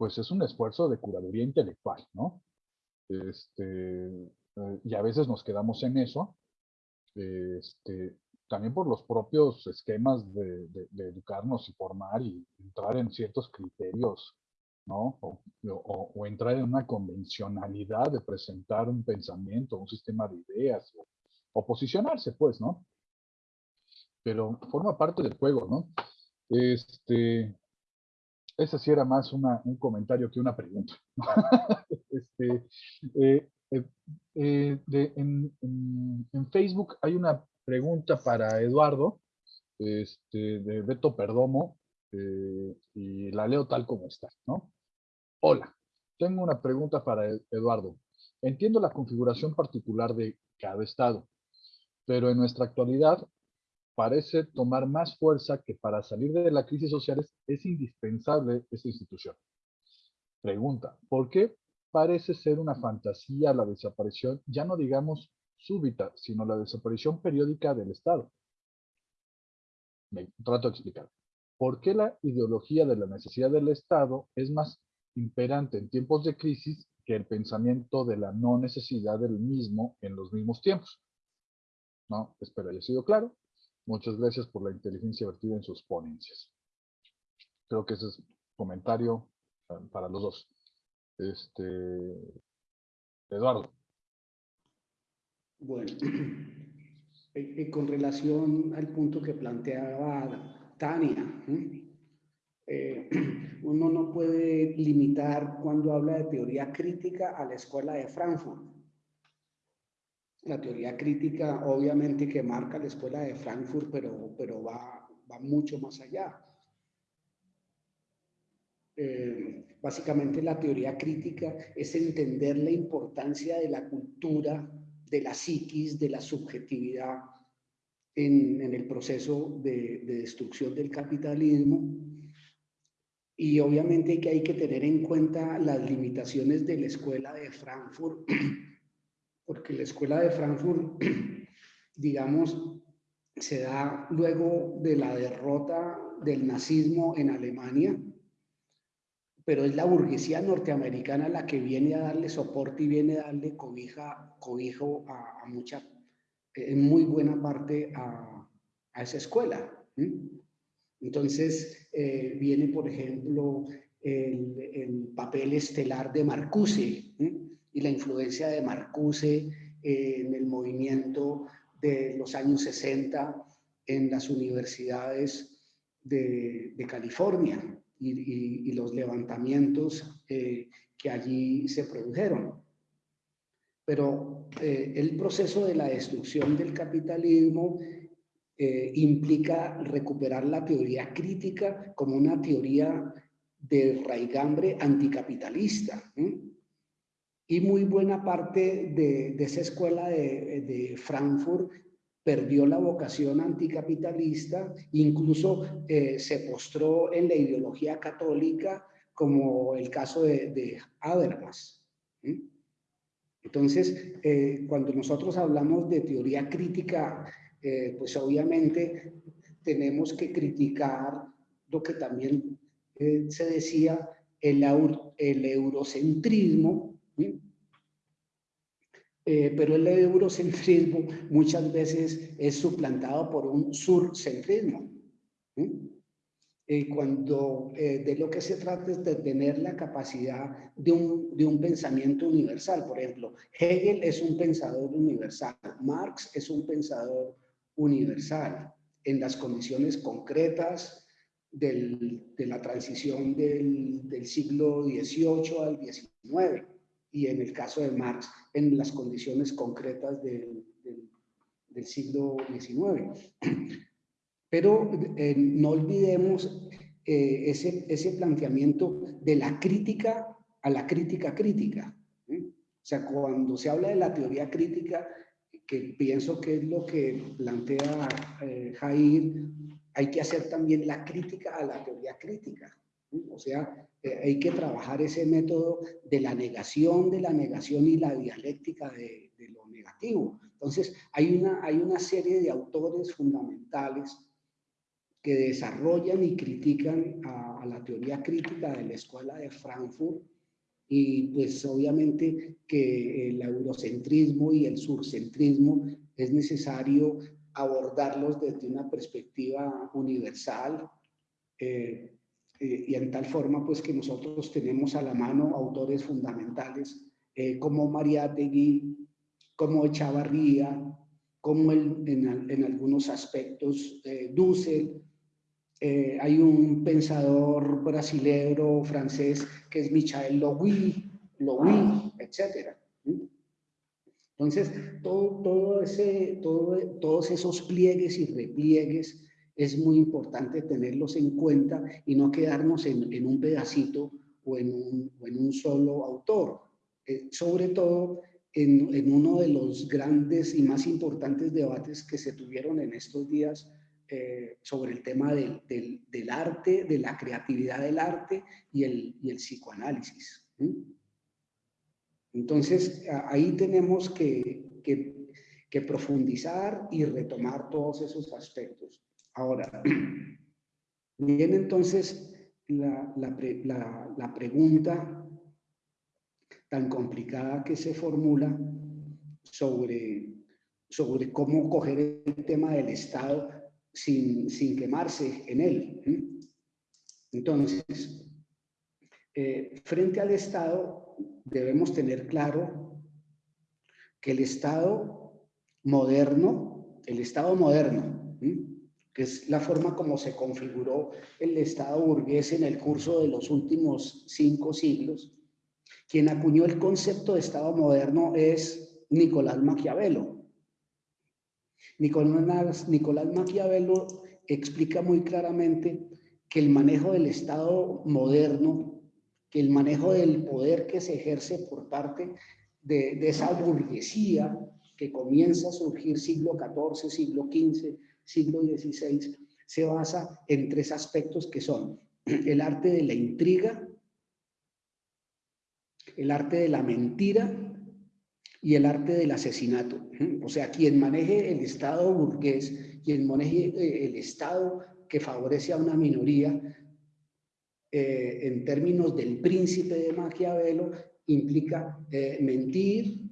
pues es un esfuerzo de curaduría intelectual, ¿no? Este, eh, y a veces nos quedamos en eso, este, también por los propios esquemas de, educarnos y formar y entrar en ciertos criterios, ¿no? O, entrar en una convencionalidad de presentar un pensamiento, un sistema de ideas, o, posicionarse, pues, ¿no? Pero forma parte del juego, ¿no? Este, ese sí era más un comentario que una pregunta. <laughs> este, eh, eh, eh, en, Facebook hay una pregunta para Eduardo, este, de Beto Perdomo, y la leo tal como está, ¿no? Hola, tengo una pregunta para Eduardo. Entiendo la configuración particular de cada estado, pero en nuestra actualidad parece tomar más fuerza que para salir de la crisis social es indispensable esta institución. Pregunta, ¿por qué parece ser una fantasía la desaparición, ya no digamos súbita, sino la desaparición periódica del Estado. Me trato de explicar. ¿Por qué la ideología de la necesidad del Estado es más imperante en tiempos de crisis que el pensamiento de la no necesidad del mismo en los mismos tiempos? ¿No? Espero haya sido claro. Muchas gracias por la inteligencia vertida en sus ponencias. Creo que ese es comentario ah, para los dos. Este, Eduardo. Bueno, <clears throat> eh, eh, con relación al punto que planteaba Tania, eh, <clears throat> uno no puede limitar cuando habla de teoría crítica a la escuela de Frankfurt. La teoría crítica obviamente que marca la escuela de Frankfurt, pero, pero va, va mucho más allá. básicamente la teoría crítica es entender la importancia de la cultura de la psiquis, de la subjetividad en, el proceso de, destrucción del capitalismo. Y obviamente que hay que tener en cuenta las limitaciones de la escuela de Frankfurt, porque la escuela de Frankfurt, <clears throat> digamos, se da luego de la derrota del nazismo en Alemania, pero es la burguesía norteamericana la que viene a darle soporte y viene a darle cobija, cobijo a, mucha, en muy buena parte a, esa escuela. Entonces eh, viene, por ejemplo, el, papel estelar de Marcuse y la influencia de Marcuse en el movimiento de los años 60 en las universidades de, California y, los levantamientos eh, que allí se produjeron. Pero eh, el proceso de la destrucción del capitalismo eh, implica recuperar la teoría crítica como una teoría de raigambre anticapitalista. Y muy buena parte de, esa escuela de, de Frankfurt perdió la vocación anticapitalista, incluso eh, se postró en la ideología católica, como el caso de, Habermas. Entonces, eh, cuando nosotros hablamos de teoría crítica, eh, pues obviamente tenemos que criticar lo que también se decía, el eurocentrismo, eh, pero el eurocentrismo muchas veces es suplantado por un surcentrismo. Eh, cuando eh, de lo que se trata es de tener la capacidad de un, de un pensamiento universal. Por ejemplo, Hegel es un pensador universal, Marx es un pensador universal en las condiciones concretas del, de la transición del, del siglo XVIII al XIX y en el caso de Marx, en las condiciones concretas del, del siglo XIX. Pero eh, no olvidemos eh, ese, ese planteamiento de la crítica a la crítica crítica. O sea, cuando se habla de la teoría crítica, que pienso que es lo que plantea eh, Jair, hay que hacer también la crítica a la teoría crítica. O sea, eh, hay que trabajar ese método de la negación, de la negación y la dialéctica de, lo negativo. Entonces, hay una, hay una serie de autores fundamentales que desarrollan y critican a, a la teoría crítica de la Escuela de Frankfurt y pues obviamente que el eurocentrismo y el surcentrismo es necesario abordarlos desde una perspectiva universal eh, eh, y en tal forma pues que nosotros tenemos a la mano autores fundamentales eh, como Mariátegui, como Echavarría, como el, en, en, algunos aspectos Dussel, eh, hay un pensador brasilero francés que es Michael Louis, Louis etc. Entonces, todo, todo ese, todo, todos esos pliegues y repliegues es muy importante tenerlos en cuenta y no quedarnos en, en un pedacito o en un, o en un solo autor. Eh, sobre todo en, en uno de los grandes y más importantes debates que se tuvieron en estos días eh, sobre el tema del, del, arte, de la creatividad del arte y el, y el psicoanálisis. Entonces, ahí tenemos que, que, que, profundizar y retomar todos esos aspectos. Ahora, viene entonces la, la, pregunta tan complicada que se formula sobre, sobre cómo coger el tema del Estado sin, quemarse en él. Entonces, eh, frente al Estado debemos tener claro que el Estado moderno, el Estado moderno, que es la forma como se configuró el Estado burgués en el curso de los últimos cinco siglos, quien acuñó el concepto de Estado moderno es Nicolás Maquiavelo. Nicolás, Nicolás Maquiavelo explica muy claramente que el manejo del Estado moderno, que el manejo del poder que se ejerce por parte de, esa burguesía que comienza a surgir siglo XIV, siglo XV, siglo XVI, se basa en tres aspectos que son el arte de la intriga, el arte de la mentira y el arte del asesinato. O sea, quien maneje el Estado burgués, quien maneje eh, el Estado que favorece a una minoría, eh, en términos del príncipe de Maquiavelo, implica eh, mentir,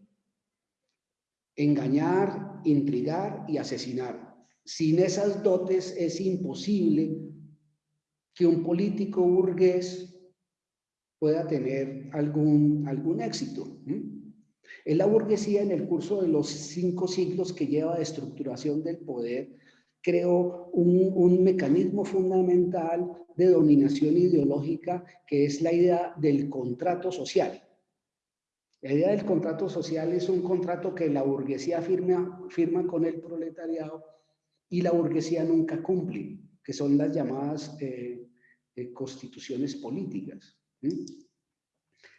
engañar, intrigar y asesinar. Sin esas dotes es imposible que un político burgués pueda tener algún, algún éxito. Es la burguesía en el curso de los cinco siglos que lleva de estructuración del poder, creó un, mecanismo fundamental de dominación ideológica que es la idea del contrato social. La idea del contrato social es un contrato que la burguesía firma, firma con el proletariado y la burguesía nunca cumple, que son las llamadas eh, eh, constituciones políticas.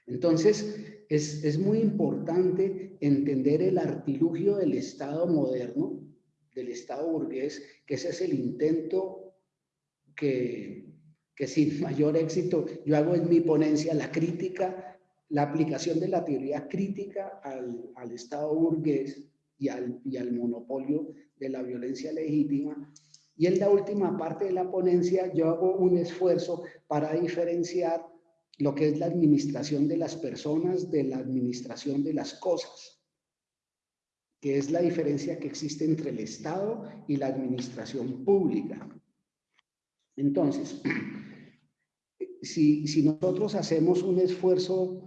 Entonces, es, muy importante entender el artilugio del Estado moderno, del Estado burgués, que ese es el intento que, sin <laughs> mayor éxito, yo hago en mi ponencia la crítica, la aplicación de la teoría crítica al, Estado burgués y al, y al monopolio de la violencia legítima. Y en la última parte de la ponencia yo hago un esfuerzo para diferenciar lo que es la administración de las personas de la administración de las cosas, que es la diferencia que existe entre el Estado y la administración pública. Entonces, <clears throat> si, si nosotros hacemos un esfuerzo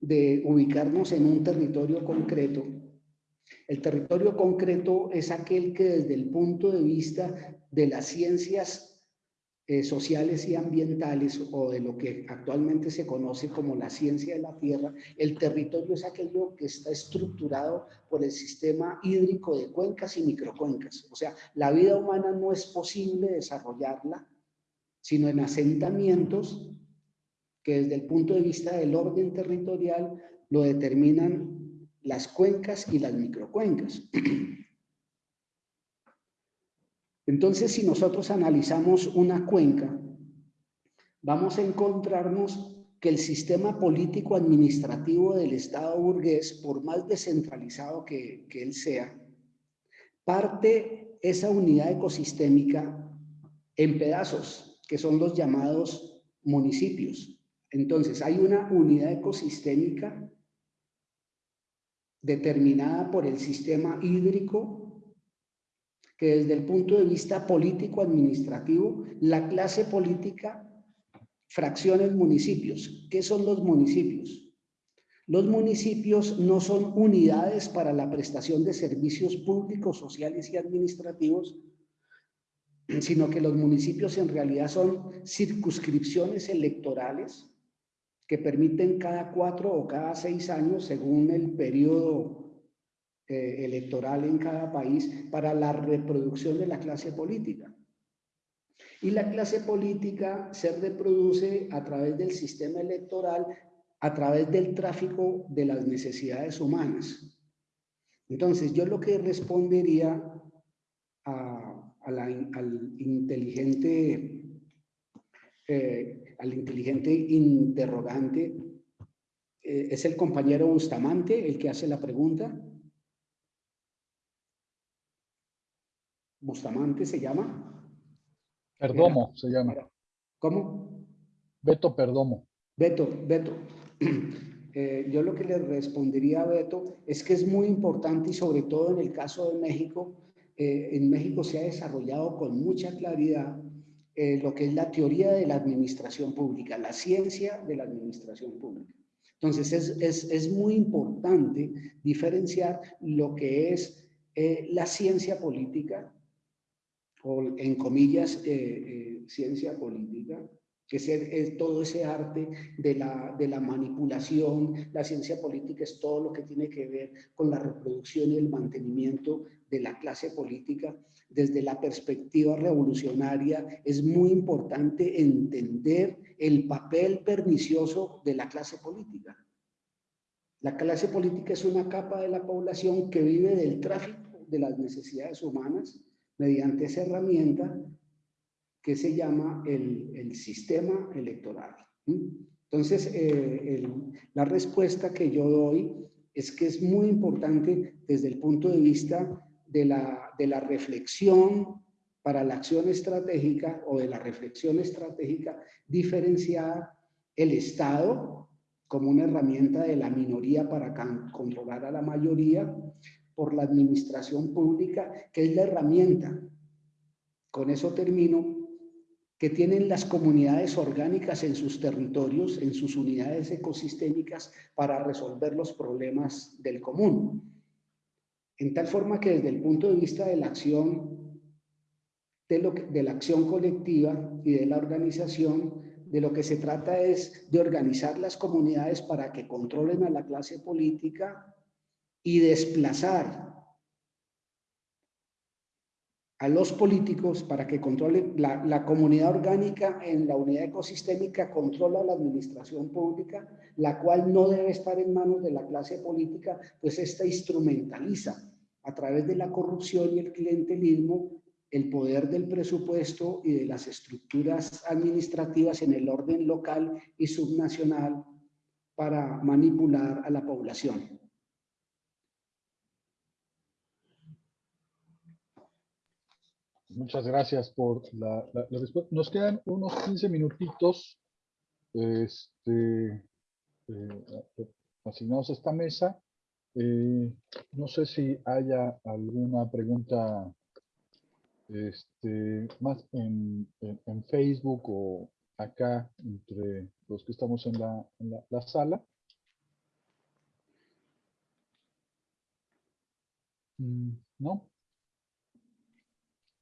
de ubicarnos en un territorio concreto, el territorio concreto es aquel que desde el punto de vista de las ciencias eh, sociales y ambientales o de lo que actualmente se conoce como la ciencia de la tierra, el territorio es aquello que está estructurado por el sistema hídrico de cuencas y microcuencas. O sea, la vida humana no es posible desarrollarla sino en asentamientos que desde el punto de vista del orden territorial lo determinan las cuencas y las microcuencas. <clears throat> Entonces, si nosotros analizamos una cuenca, vamos a encontrarnos que el sistema político-administrativo del Estado burgués, por más descentralizado que, que él sea, parte esa unidad ecosistémica en pedazos, que son los llamados municipios. Entonces, hay una unidad ecosistémica determinada por el sistema hídrico que desde el punto de vista político-administrativo, la clase política fracciona en municipios. ¿Qué son los municipios? Los municipios no son unidades para la prestación de servicios públicos, sociales y administrativos, sino que los municipios en realidad son circunscripciones electorales que permiten cada cuatro o cada seis años, según el periodo eh, electoral en cada país para la reproducción de la clase política. Y la clase política se reproduce a través del sistema electoral, a través del tráfico de las necesidades humanas. Entonces, yo lo que respondería a, al inteligente eh, al inteligente interrogante eh, es el compañero Bustamante el que hace la pregunta. Bustamante se llama. Perdomo se llama. ¿Cómo? Beto Perdomo. Beto, Beto. <clears throat> Eh, yo lo que le respondería a Beto es que es muy importante y sobre todo en el caso de México, eh, en México se ha desarrollado con mucha claridad eh, lo que es la teoría de la administración pública, la ciencia de la administración pública. Entonces es, es, es muy importante diferenciar lo que es la ciencia política o en comillas, eh, eh, ciencia política, que es, todo ese arte de la, de la manipulación. La ciencia política es todo lo que tiene que ver con la reproducción y el mantenimiento de la clase política. Desde la perspectiva revolucionaria es muy importante entender el papel pernicioso de la clase política. La clase política es una capa de la población que vive del tráfico de las necesidades humanas, mediante esa herramienta que se llama el, sistema electoral. Entonces, eh, la respuesta que yo doy es que es muy importante desde el punto de vista de la, de la reflexión para la acción estratégica o de la reflexión estratégica diferenciar el Estado como una herramienta de la minoría para controlar a la mayoría por la administración pública, que es la herramienta, con eso termino, que tienen las comunidades orgánicas en sus territorios, en sus unidades ecosistémicas, para resolver los problemas del común. En tal forma que desde el punto de vista de la acción, de, lo de la acción colectiva y de la organización, de lo que se trata es de organizar las comunidades para que controlen a la clase política y desplazar a los políticos para que controlen la, comunidad orgánica en la unidad ecosistémica, controla la administración pública, la cual no debe estar en manos de la clase política, pues esta instrumentaliza a través de la corrupción y el clientelismo el poder del presupuesto y de las estructuras administrativas en el orden local y subnacional para manipular a la población. Muchas gracias por la, respuesta. Nos quedan unos 15 minutitos este, eh, asignados a esta mesa. Eh, no sé si haya alguna pregunta este, más en, Facebook o acá entre los que estamos en la, en la sala. Mm, ¿No?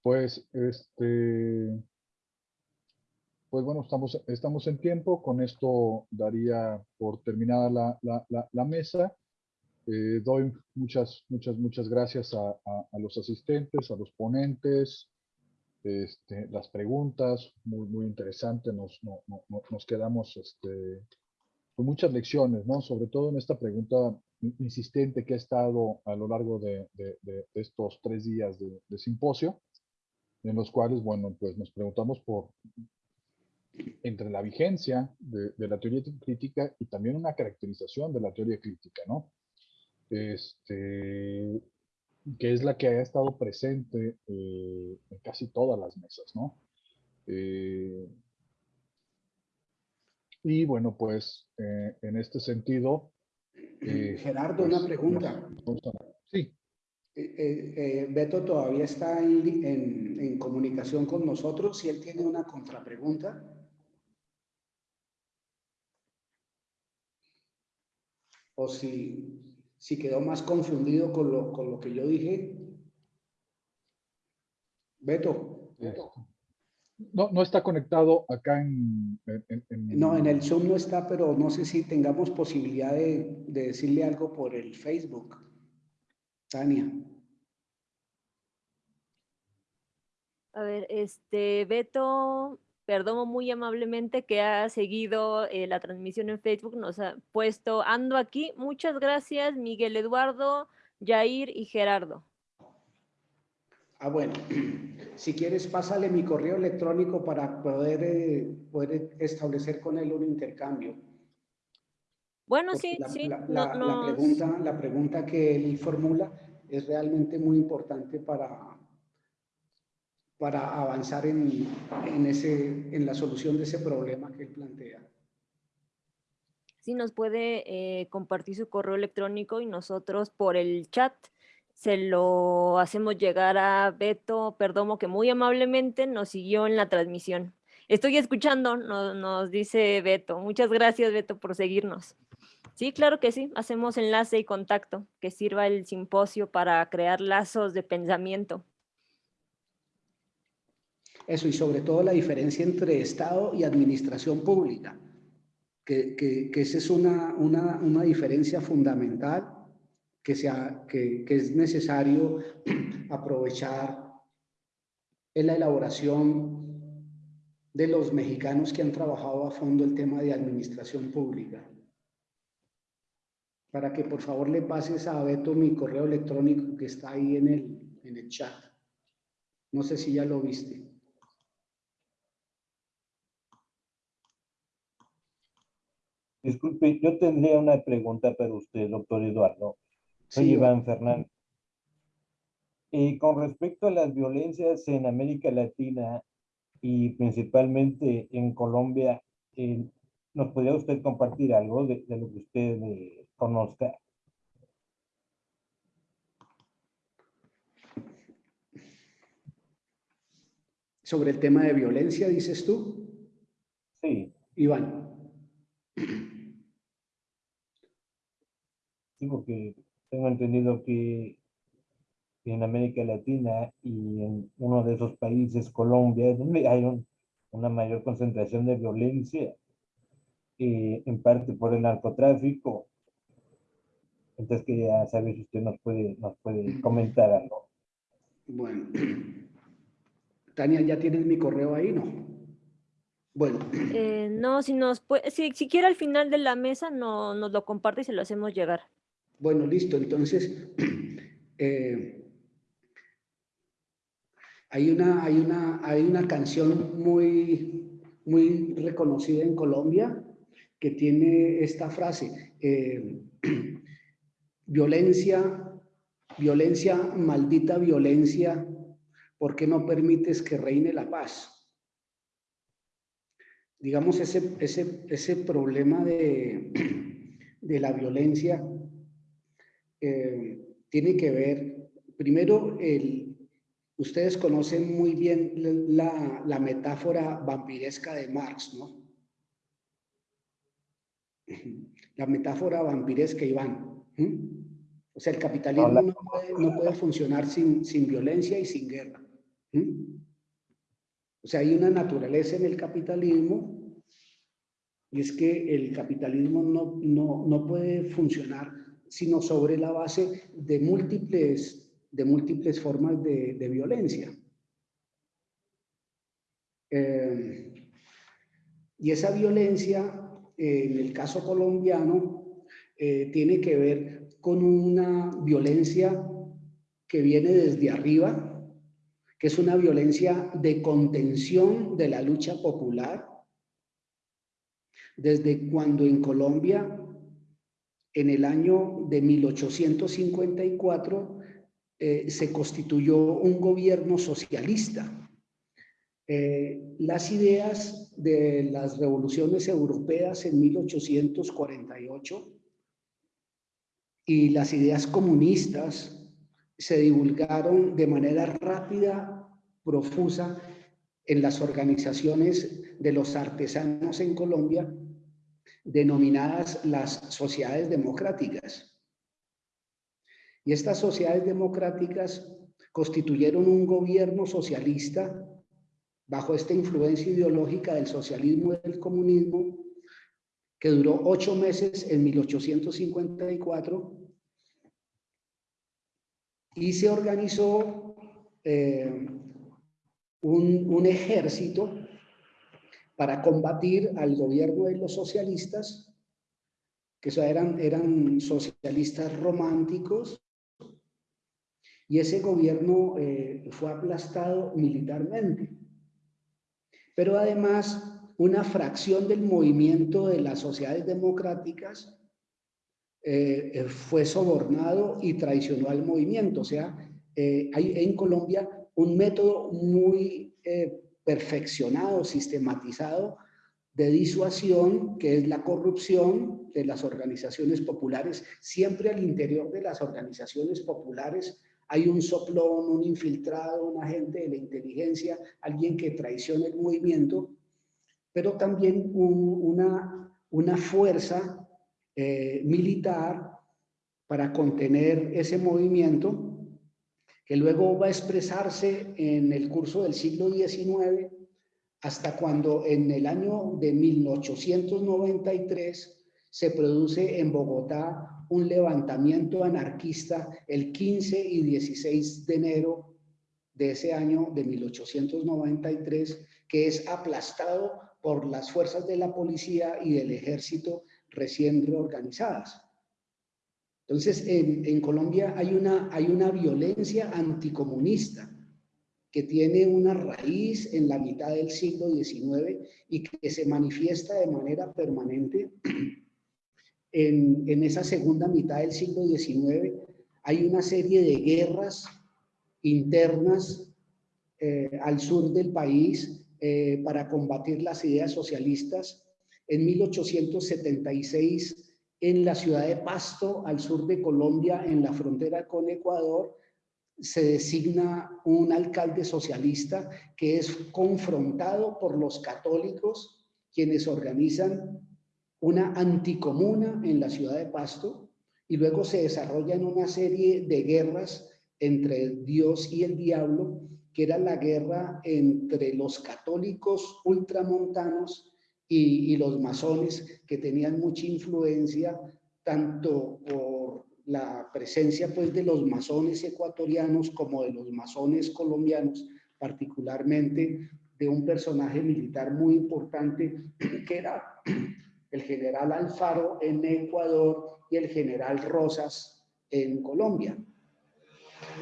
Pues, este, pues bueno, estamos, estamos en tiempo. Con esto daría por terminada la, la, la, mesa. Eh, doy muchas, muchas, muchas gracias a, a, a los asistentes, a los ponentes, este, las preguntas, muy, muy interesante. Nos, no, no, nos quedamos este, con muchas lecciones, ¿no? Sobre todo en esta pregunta insistente que ha estado a lo largo de, de, de estos tres días de simposio, en los cuales, bueno, pues nos preguntamos por entre la vigencia de, de, la teoría crítica y también una caracterización de la teoría crítica, ¿no? Este, que es la que ha estado presente eh, en casi todas las mesas, ¿no? Eh, y bueno, pues eh, en este sentido... Gerardo, pues, una pregunta. Sí. Beto todavía está en, en, en comunicación con nosotros. Si él tiene una contrapregunta. o si, si quedó más confundido con lo, con lo que yo dije. Beto. Beto. No, no está conectado acá en, en, en, No, en el Zoom no está, pero no sé si tengamos posibilidad de, de decirle algo por el Facebook. Tania. A ver, este, Beto Perdomo muy amablemente que ha seguido eh, la transmisión en Facebook, nos ha puesto, ando aquí. Muchas gracias, Miguel Eduardo, Jair y Gerardo. Ah, bueno, <clears throat> si quieres, pásale mi correo electrónico para poder, eh, poder establecer con él un intercambio. Bueno, sí, la, sí. La, la, nos... la, pregunta, la pregunta que él formula es realmente muy importante para, para avanzar en, en, ese, en la solución de ese problema que él plantea. Sí, nos puede eh, compartir su correo electrónico y nosotros por el chat se lo hacemos llegar a Beto Perdomo, que muy amablemente nos siguió en la transmisión. Estoy escuchando, nos, nos dice Beto. Muchas gracias, Beto, por seguirnos. Sí, claro que sí, hacemos enlace y contacto, que sirva el simposio para crear lazos de pensamiento. Eso, y sobre todo la diferencia entre Estado y administración pública, que, esa es una, una, una, diferencia fundamental que, sea, que, que es necesario <clears throat> aprovechar en la elaboración de los mexicanos que han trabajado a fondo el tema de administración pública. Para que por favor le pases a Beto mi correo electrónico que está ahí en el, en el chat. No sé si ya lo viste. Disculpe, yo tendría una pregunta para usted, doctor Eduardo. Soy sí, Iván Fernández. Y con respecto a las violencias en América Latina y principalmente en Colombia, eh, ¿nos podría usted compartir algo de, de lo que usted eh, conozca? Sobre el tema de violencia, dices tú. Sí. Iván. Sí, porque tengo entendido que en América Latina y en uno de esos países, Colombia, es donde hay un, una mayor concentración de violencia, eh, en parte por el narcotráfico. Entonces quería saber si usted nos puede, nos puede comentar algo. Bueno, <clears throat> Tania, ¿ya tienes mi correo ahí, no? Bueno. <clears throat> Eh, no, si nos puede, si, si quiere al final de la mesa, no, nos lo comparte y se lo hacemos llegar. Bueno, listo. Entonces, <clears throat> eh, hay, una, hay, una, hay una canción muy, muy reconocida en Colombia que tiene esta frase, eh, violencia, violencia, maldita violencia, ¿por qué no permites que reine la paz? Digamos, ese, ese, ese problema de, <clears throat> de la violencia eh, tiene que ver, primero, el, ustedes conocen muy bien la, la, metáfora vampiresca de Marx, ¿no? La metáfora vampiresca, Iván. O sea, el capitalismo no puede, no puede funcionar sin, sin, violencia y sin guerra. ¿Mm? O sea, hay una naturaleza en el capitalismo y es que el capitalismo no, no, no puede funcionar sino sobre la base de múltiples, de múltiples formas de, de violencia. Eh, y esa violencia, eh, en el caso colombiano, eh, tiene que ver con una violencia que viene desde arriba, que es una violencia de contención de la lucha popular, desde cuando en Colombia, en el año de 1854, se constituyó un gobierno socialista. Eh, las ideas de las revoluciones europeas en 1848 y las ideas comunistas se divulgaron de manera rápida, profusa, en las organizaciones de los artesanos en Colombia, denominadas las sociedades democráticas. Y estas sociedades democráticas constituyeron un gobierno socialista bajo esta influencia ideológica del socialismo y del comunismo, que duró ocho meses en 1854, y se organizó eh, un, ejército para combatir al gobierno de los socialistas, que eran, eran socialistas románticos, y ese gobierno eh, fue aplastado militarmente. Pero además una fracción del movimiento de las sociedades democráticas eh, eh, fue sobornado y traicionó al movimiento. O sea, eh, hay en Colombia un método muy perfeccionado, sistematizado de disuasión, que es la corrupción de las organizaciones populares. Siempre al interior de las organizaciones populares hay un soplón, un infiltrado, un agente de la inteligencia, alguien que traiciona el movimiento, pero también una, una fuerza eh, militar para contener ese movimiento, que luego va a expresarse en el curso del siglo XIX, hasta cuando en el año de 1893 se produce en Bogotá un levantamiento anarquista el 15 y 16 de enero de ese año de 1893, que es aplastado por las fuerzas de la policía y del ejército recién reorganizadas. Entonces, en, Colombia hay una, hay una violencia anticomunista que tiene una raíz en la mitad del siglo XIX y que se manifiesta de manera permanente <clears throat> en, esa segunda mitad del siglo XIX hay una serie de guerras internas eh, al sur del país eh, para combatir las ideas socialistas. En 1876, en la ciudad de Pasto, al sur de Colombia, en la frontera con Ecuador, se designa un alcalde socialista que es confrontado por los católicos, quienes organizan una anticomuna en la ciudad de Pasto y luego se desarrollan una serie de guerras entre Dios y el diablo, que era la guerra entre los católicos ultramontanos y, y los masones, que tenían mucha influencia tanto por la presencia pues de los masones ecuatorianos como de los masones colombianos, particularmente de un personaje militar muy importante <clears throat> que era <clears throat> el general Alfaro en Ecuador y el general Rosas en Colombia.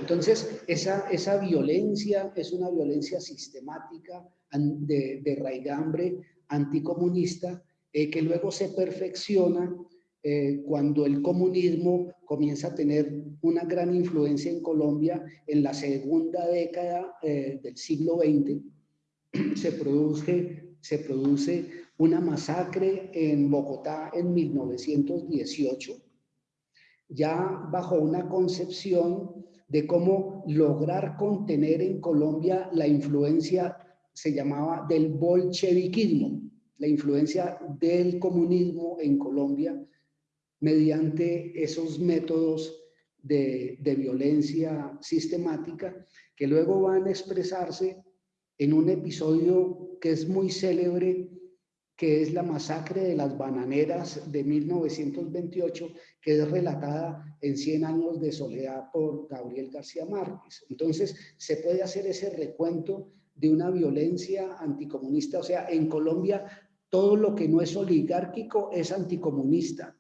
Entonces, esa, esa violencia es una violencia sistemática de, de raigambre anticomunista eh, que luego se perfecciona eh, cuando el comunismo comienza a tener una gran influencia en Colombia en la segunda década eh, del siglo XX. <clears throat> Se produce, se produce una masacre en Bogotá en 1918, ya bajo una concepción de cómo lograr contener en Colombia la influencia, se llamaba del bolcheviquismo, la influencia del comunismo en Colombia mediante esos métodos de, de violencia sistemática que luego van a expresarse en un episodio que es muy célebre, que es la masacre de las bananeras de 1928, que es relatada en 100 años de soledad por Gabriel García Márquez. Entonces, se puede hacer ese recuento de una violencia anticomunista. O sea, en Colombia todo lo que no es oligárquico es anticomunista.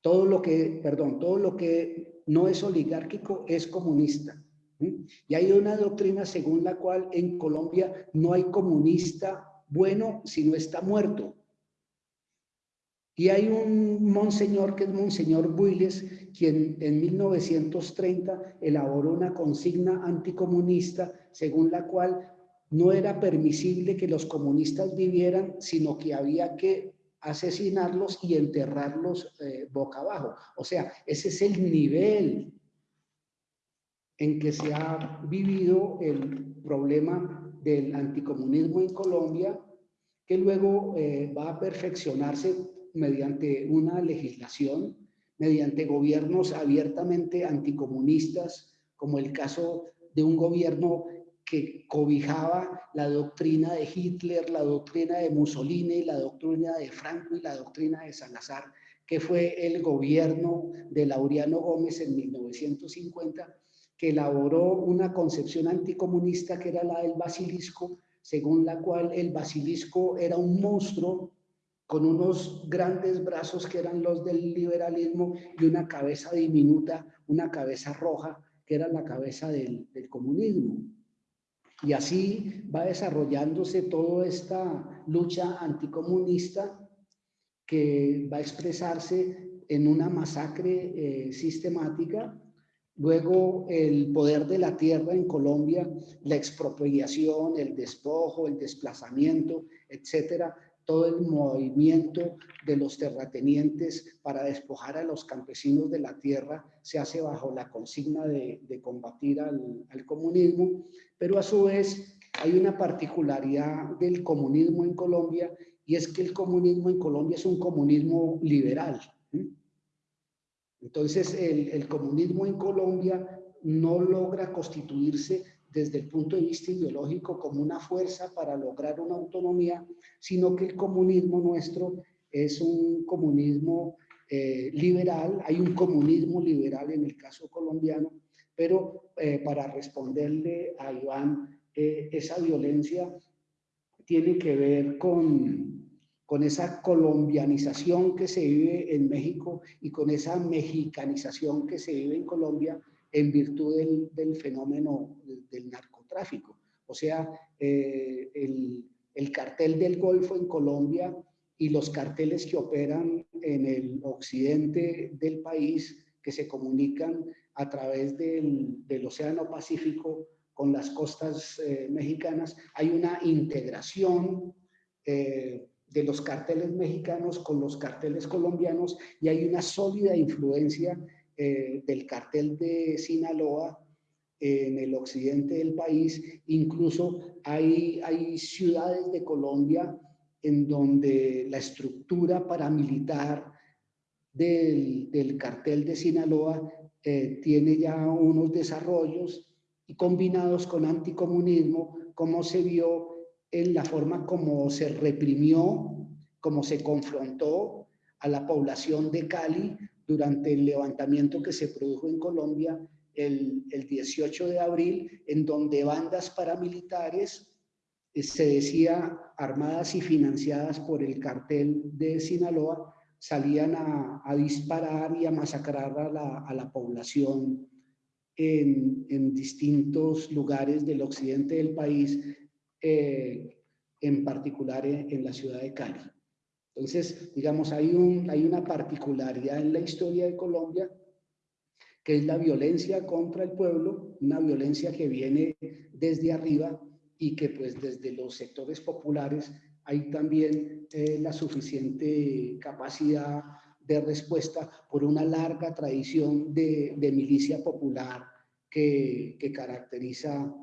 Todo lo que, perdón, todo lo que no es oligárquico es comunista. Y hay una doctrina según la cual en Colombia no hay comunista bueno si no está muerto. Y hay un monseñor que es Monseñor Builes, quien en 1930 elaboró una consigna anticomunista según la cual no era permisible que los comunistas vivieran, sino que había que asesinarlos y enterrarlos eh, boca abajo. O sea, ese es el nivel en que se ha vivido el problema del anticomunismo en Colombia, que luego eh, va a perfeccionarse mediante una legislación, mediante gobiernos abiertamente anticomunistas, como el caso de un gobierno que cobijaba la doctrina de Hitler, la doctrina de Mussolini, la doctrina de Franco y la doctrina de Salazar, que fue el gobierno de Laureano Gómez en 1950, que elaboró una concepción anticomunista que era la del basilisco, según la cual el basilisco era un monstruo con unos grandes brazos que eran los del liberalismo y una cabeza diminuta, una cabeza roja, que era la cabeza del, comunismo. Y así va desarrollándose toda esta lucha anticomunista que va a expresarse en una masacre eh, sistemática. Luego el poder de la tierra en Colombia, la expropiación, el despojo, el desplazamiento, etcétera, todo el movimiento de los terratenientes para despojar a los campesinos de la tierra se hace bajo la consigna de, combatir al, comunismo, pero a su vez hay una particularidad del comunismo en Colombia y es que el comunismo en Colombia es un comunismo liberal. Entonces el comunismo en Colombia no logra constituirse desde el punto de vista ideológico como una fuerza para lograr una autonomía, sino que el comunismo nuestro es un comunismo eh, liberal, hay un comunismo liberal en el caso colombiano, pero eh, para responderle a Iván, eh, esa violencia tiene que ver con, con esa colombianización que se vive en México y con esa mexicanización que se vive en Colombia, en virtud del, fenómeno del narcotráfico. O sea, eh, el, el, cartel del Golfo en Colombia y los carteles que operan en el occidente del país, que se comunican a través del, del Océano Pacífico con las costas eh, mexicanas, hay una integración eh, de los carteles mexicanos con los carteles colombianos y hay una sólida influencia eh, del cartel de Sinaloa en el occidente del país. Incluso hay, hay ciudades de Colombia en donde la estructura paramilitar del, del cartel de Sinaloa eh, tiene ya unos desarrollos y combinados con anticomunismo, como se vio en la forma como se reprimió, como se confrontó a la población de Cali durante el levantamiento que se produjo en Colombia el, el 18 de abril, en donde bandas paramilitares, eh, se decía armadas y financiadas por el cartel de Sinaloa, salían a, disparar y a masacrar a la, población en, en, distintos lugares del occidente del país, eh, en particular en, en la ciudad de Cali. Entonces, digamos, hay, un, hay una particularidad en la historia de Colombia que es la violencia contra el pueblo, una violencia que viene desde arriba y que pues desde los sectores populares hay también eh, la suficiente capacidad de respuesta por una larga tradición de, milicia popular que, que caracteriza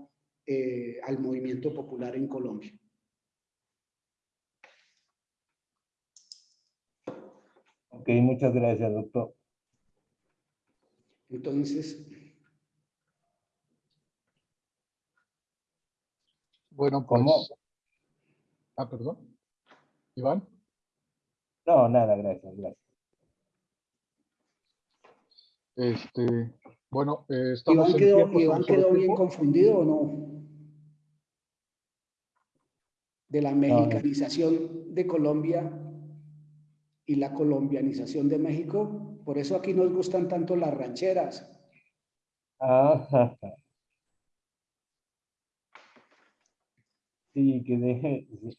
eh, al movimiento popular en Colombia. Ok, muchas gracias, doctor. Entonces, Bueno, pues... ¿Cómo? Ah, perdón. Iván. No, nada, gracias, gracias. Este, bueno, eh, estamos Iván en quedó, Iván quedó bien confundido o no? De la mexicanización de Colombia y la colombianización de México. Por eso aquí nos gustan tanto las rancheras. Ah, <laughs> sí, que deje. sí.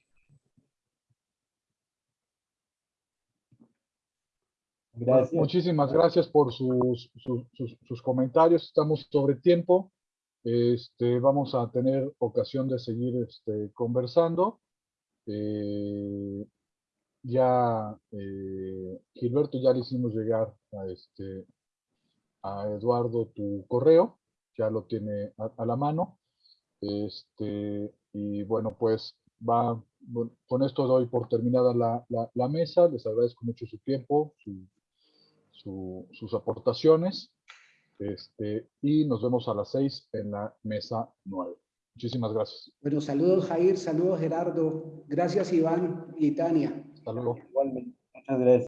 Bueno, Gracias. muchísimas gracias por sus, sus, sus- sus comentarios. Estamos sobre tiempo. Este, vamos a tener ocasión de seguir este, conversando. Eh, ya, eh, Gilberto, ya le hicimos llegar a, este, a Eduardo tu correo. Ya lo tiene a, la mano. Este, y bueno, pues va, con esto doy por terminada la, la- mesa. Les agradezco mucho su tiempo, su- sus aportaciones. Este, y nos vemos a las seis en la mesa nueve. Muchísimas gracias. Bueno, saludos Jair, saludos Gerardo. Gracias Iván y Tania. Hasta luego. Igualmente. Muchas gracias.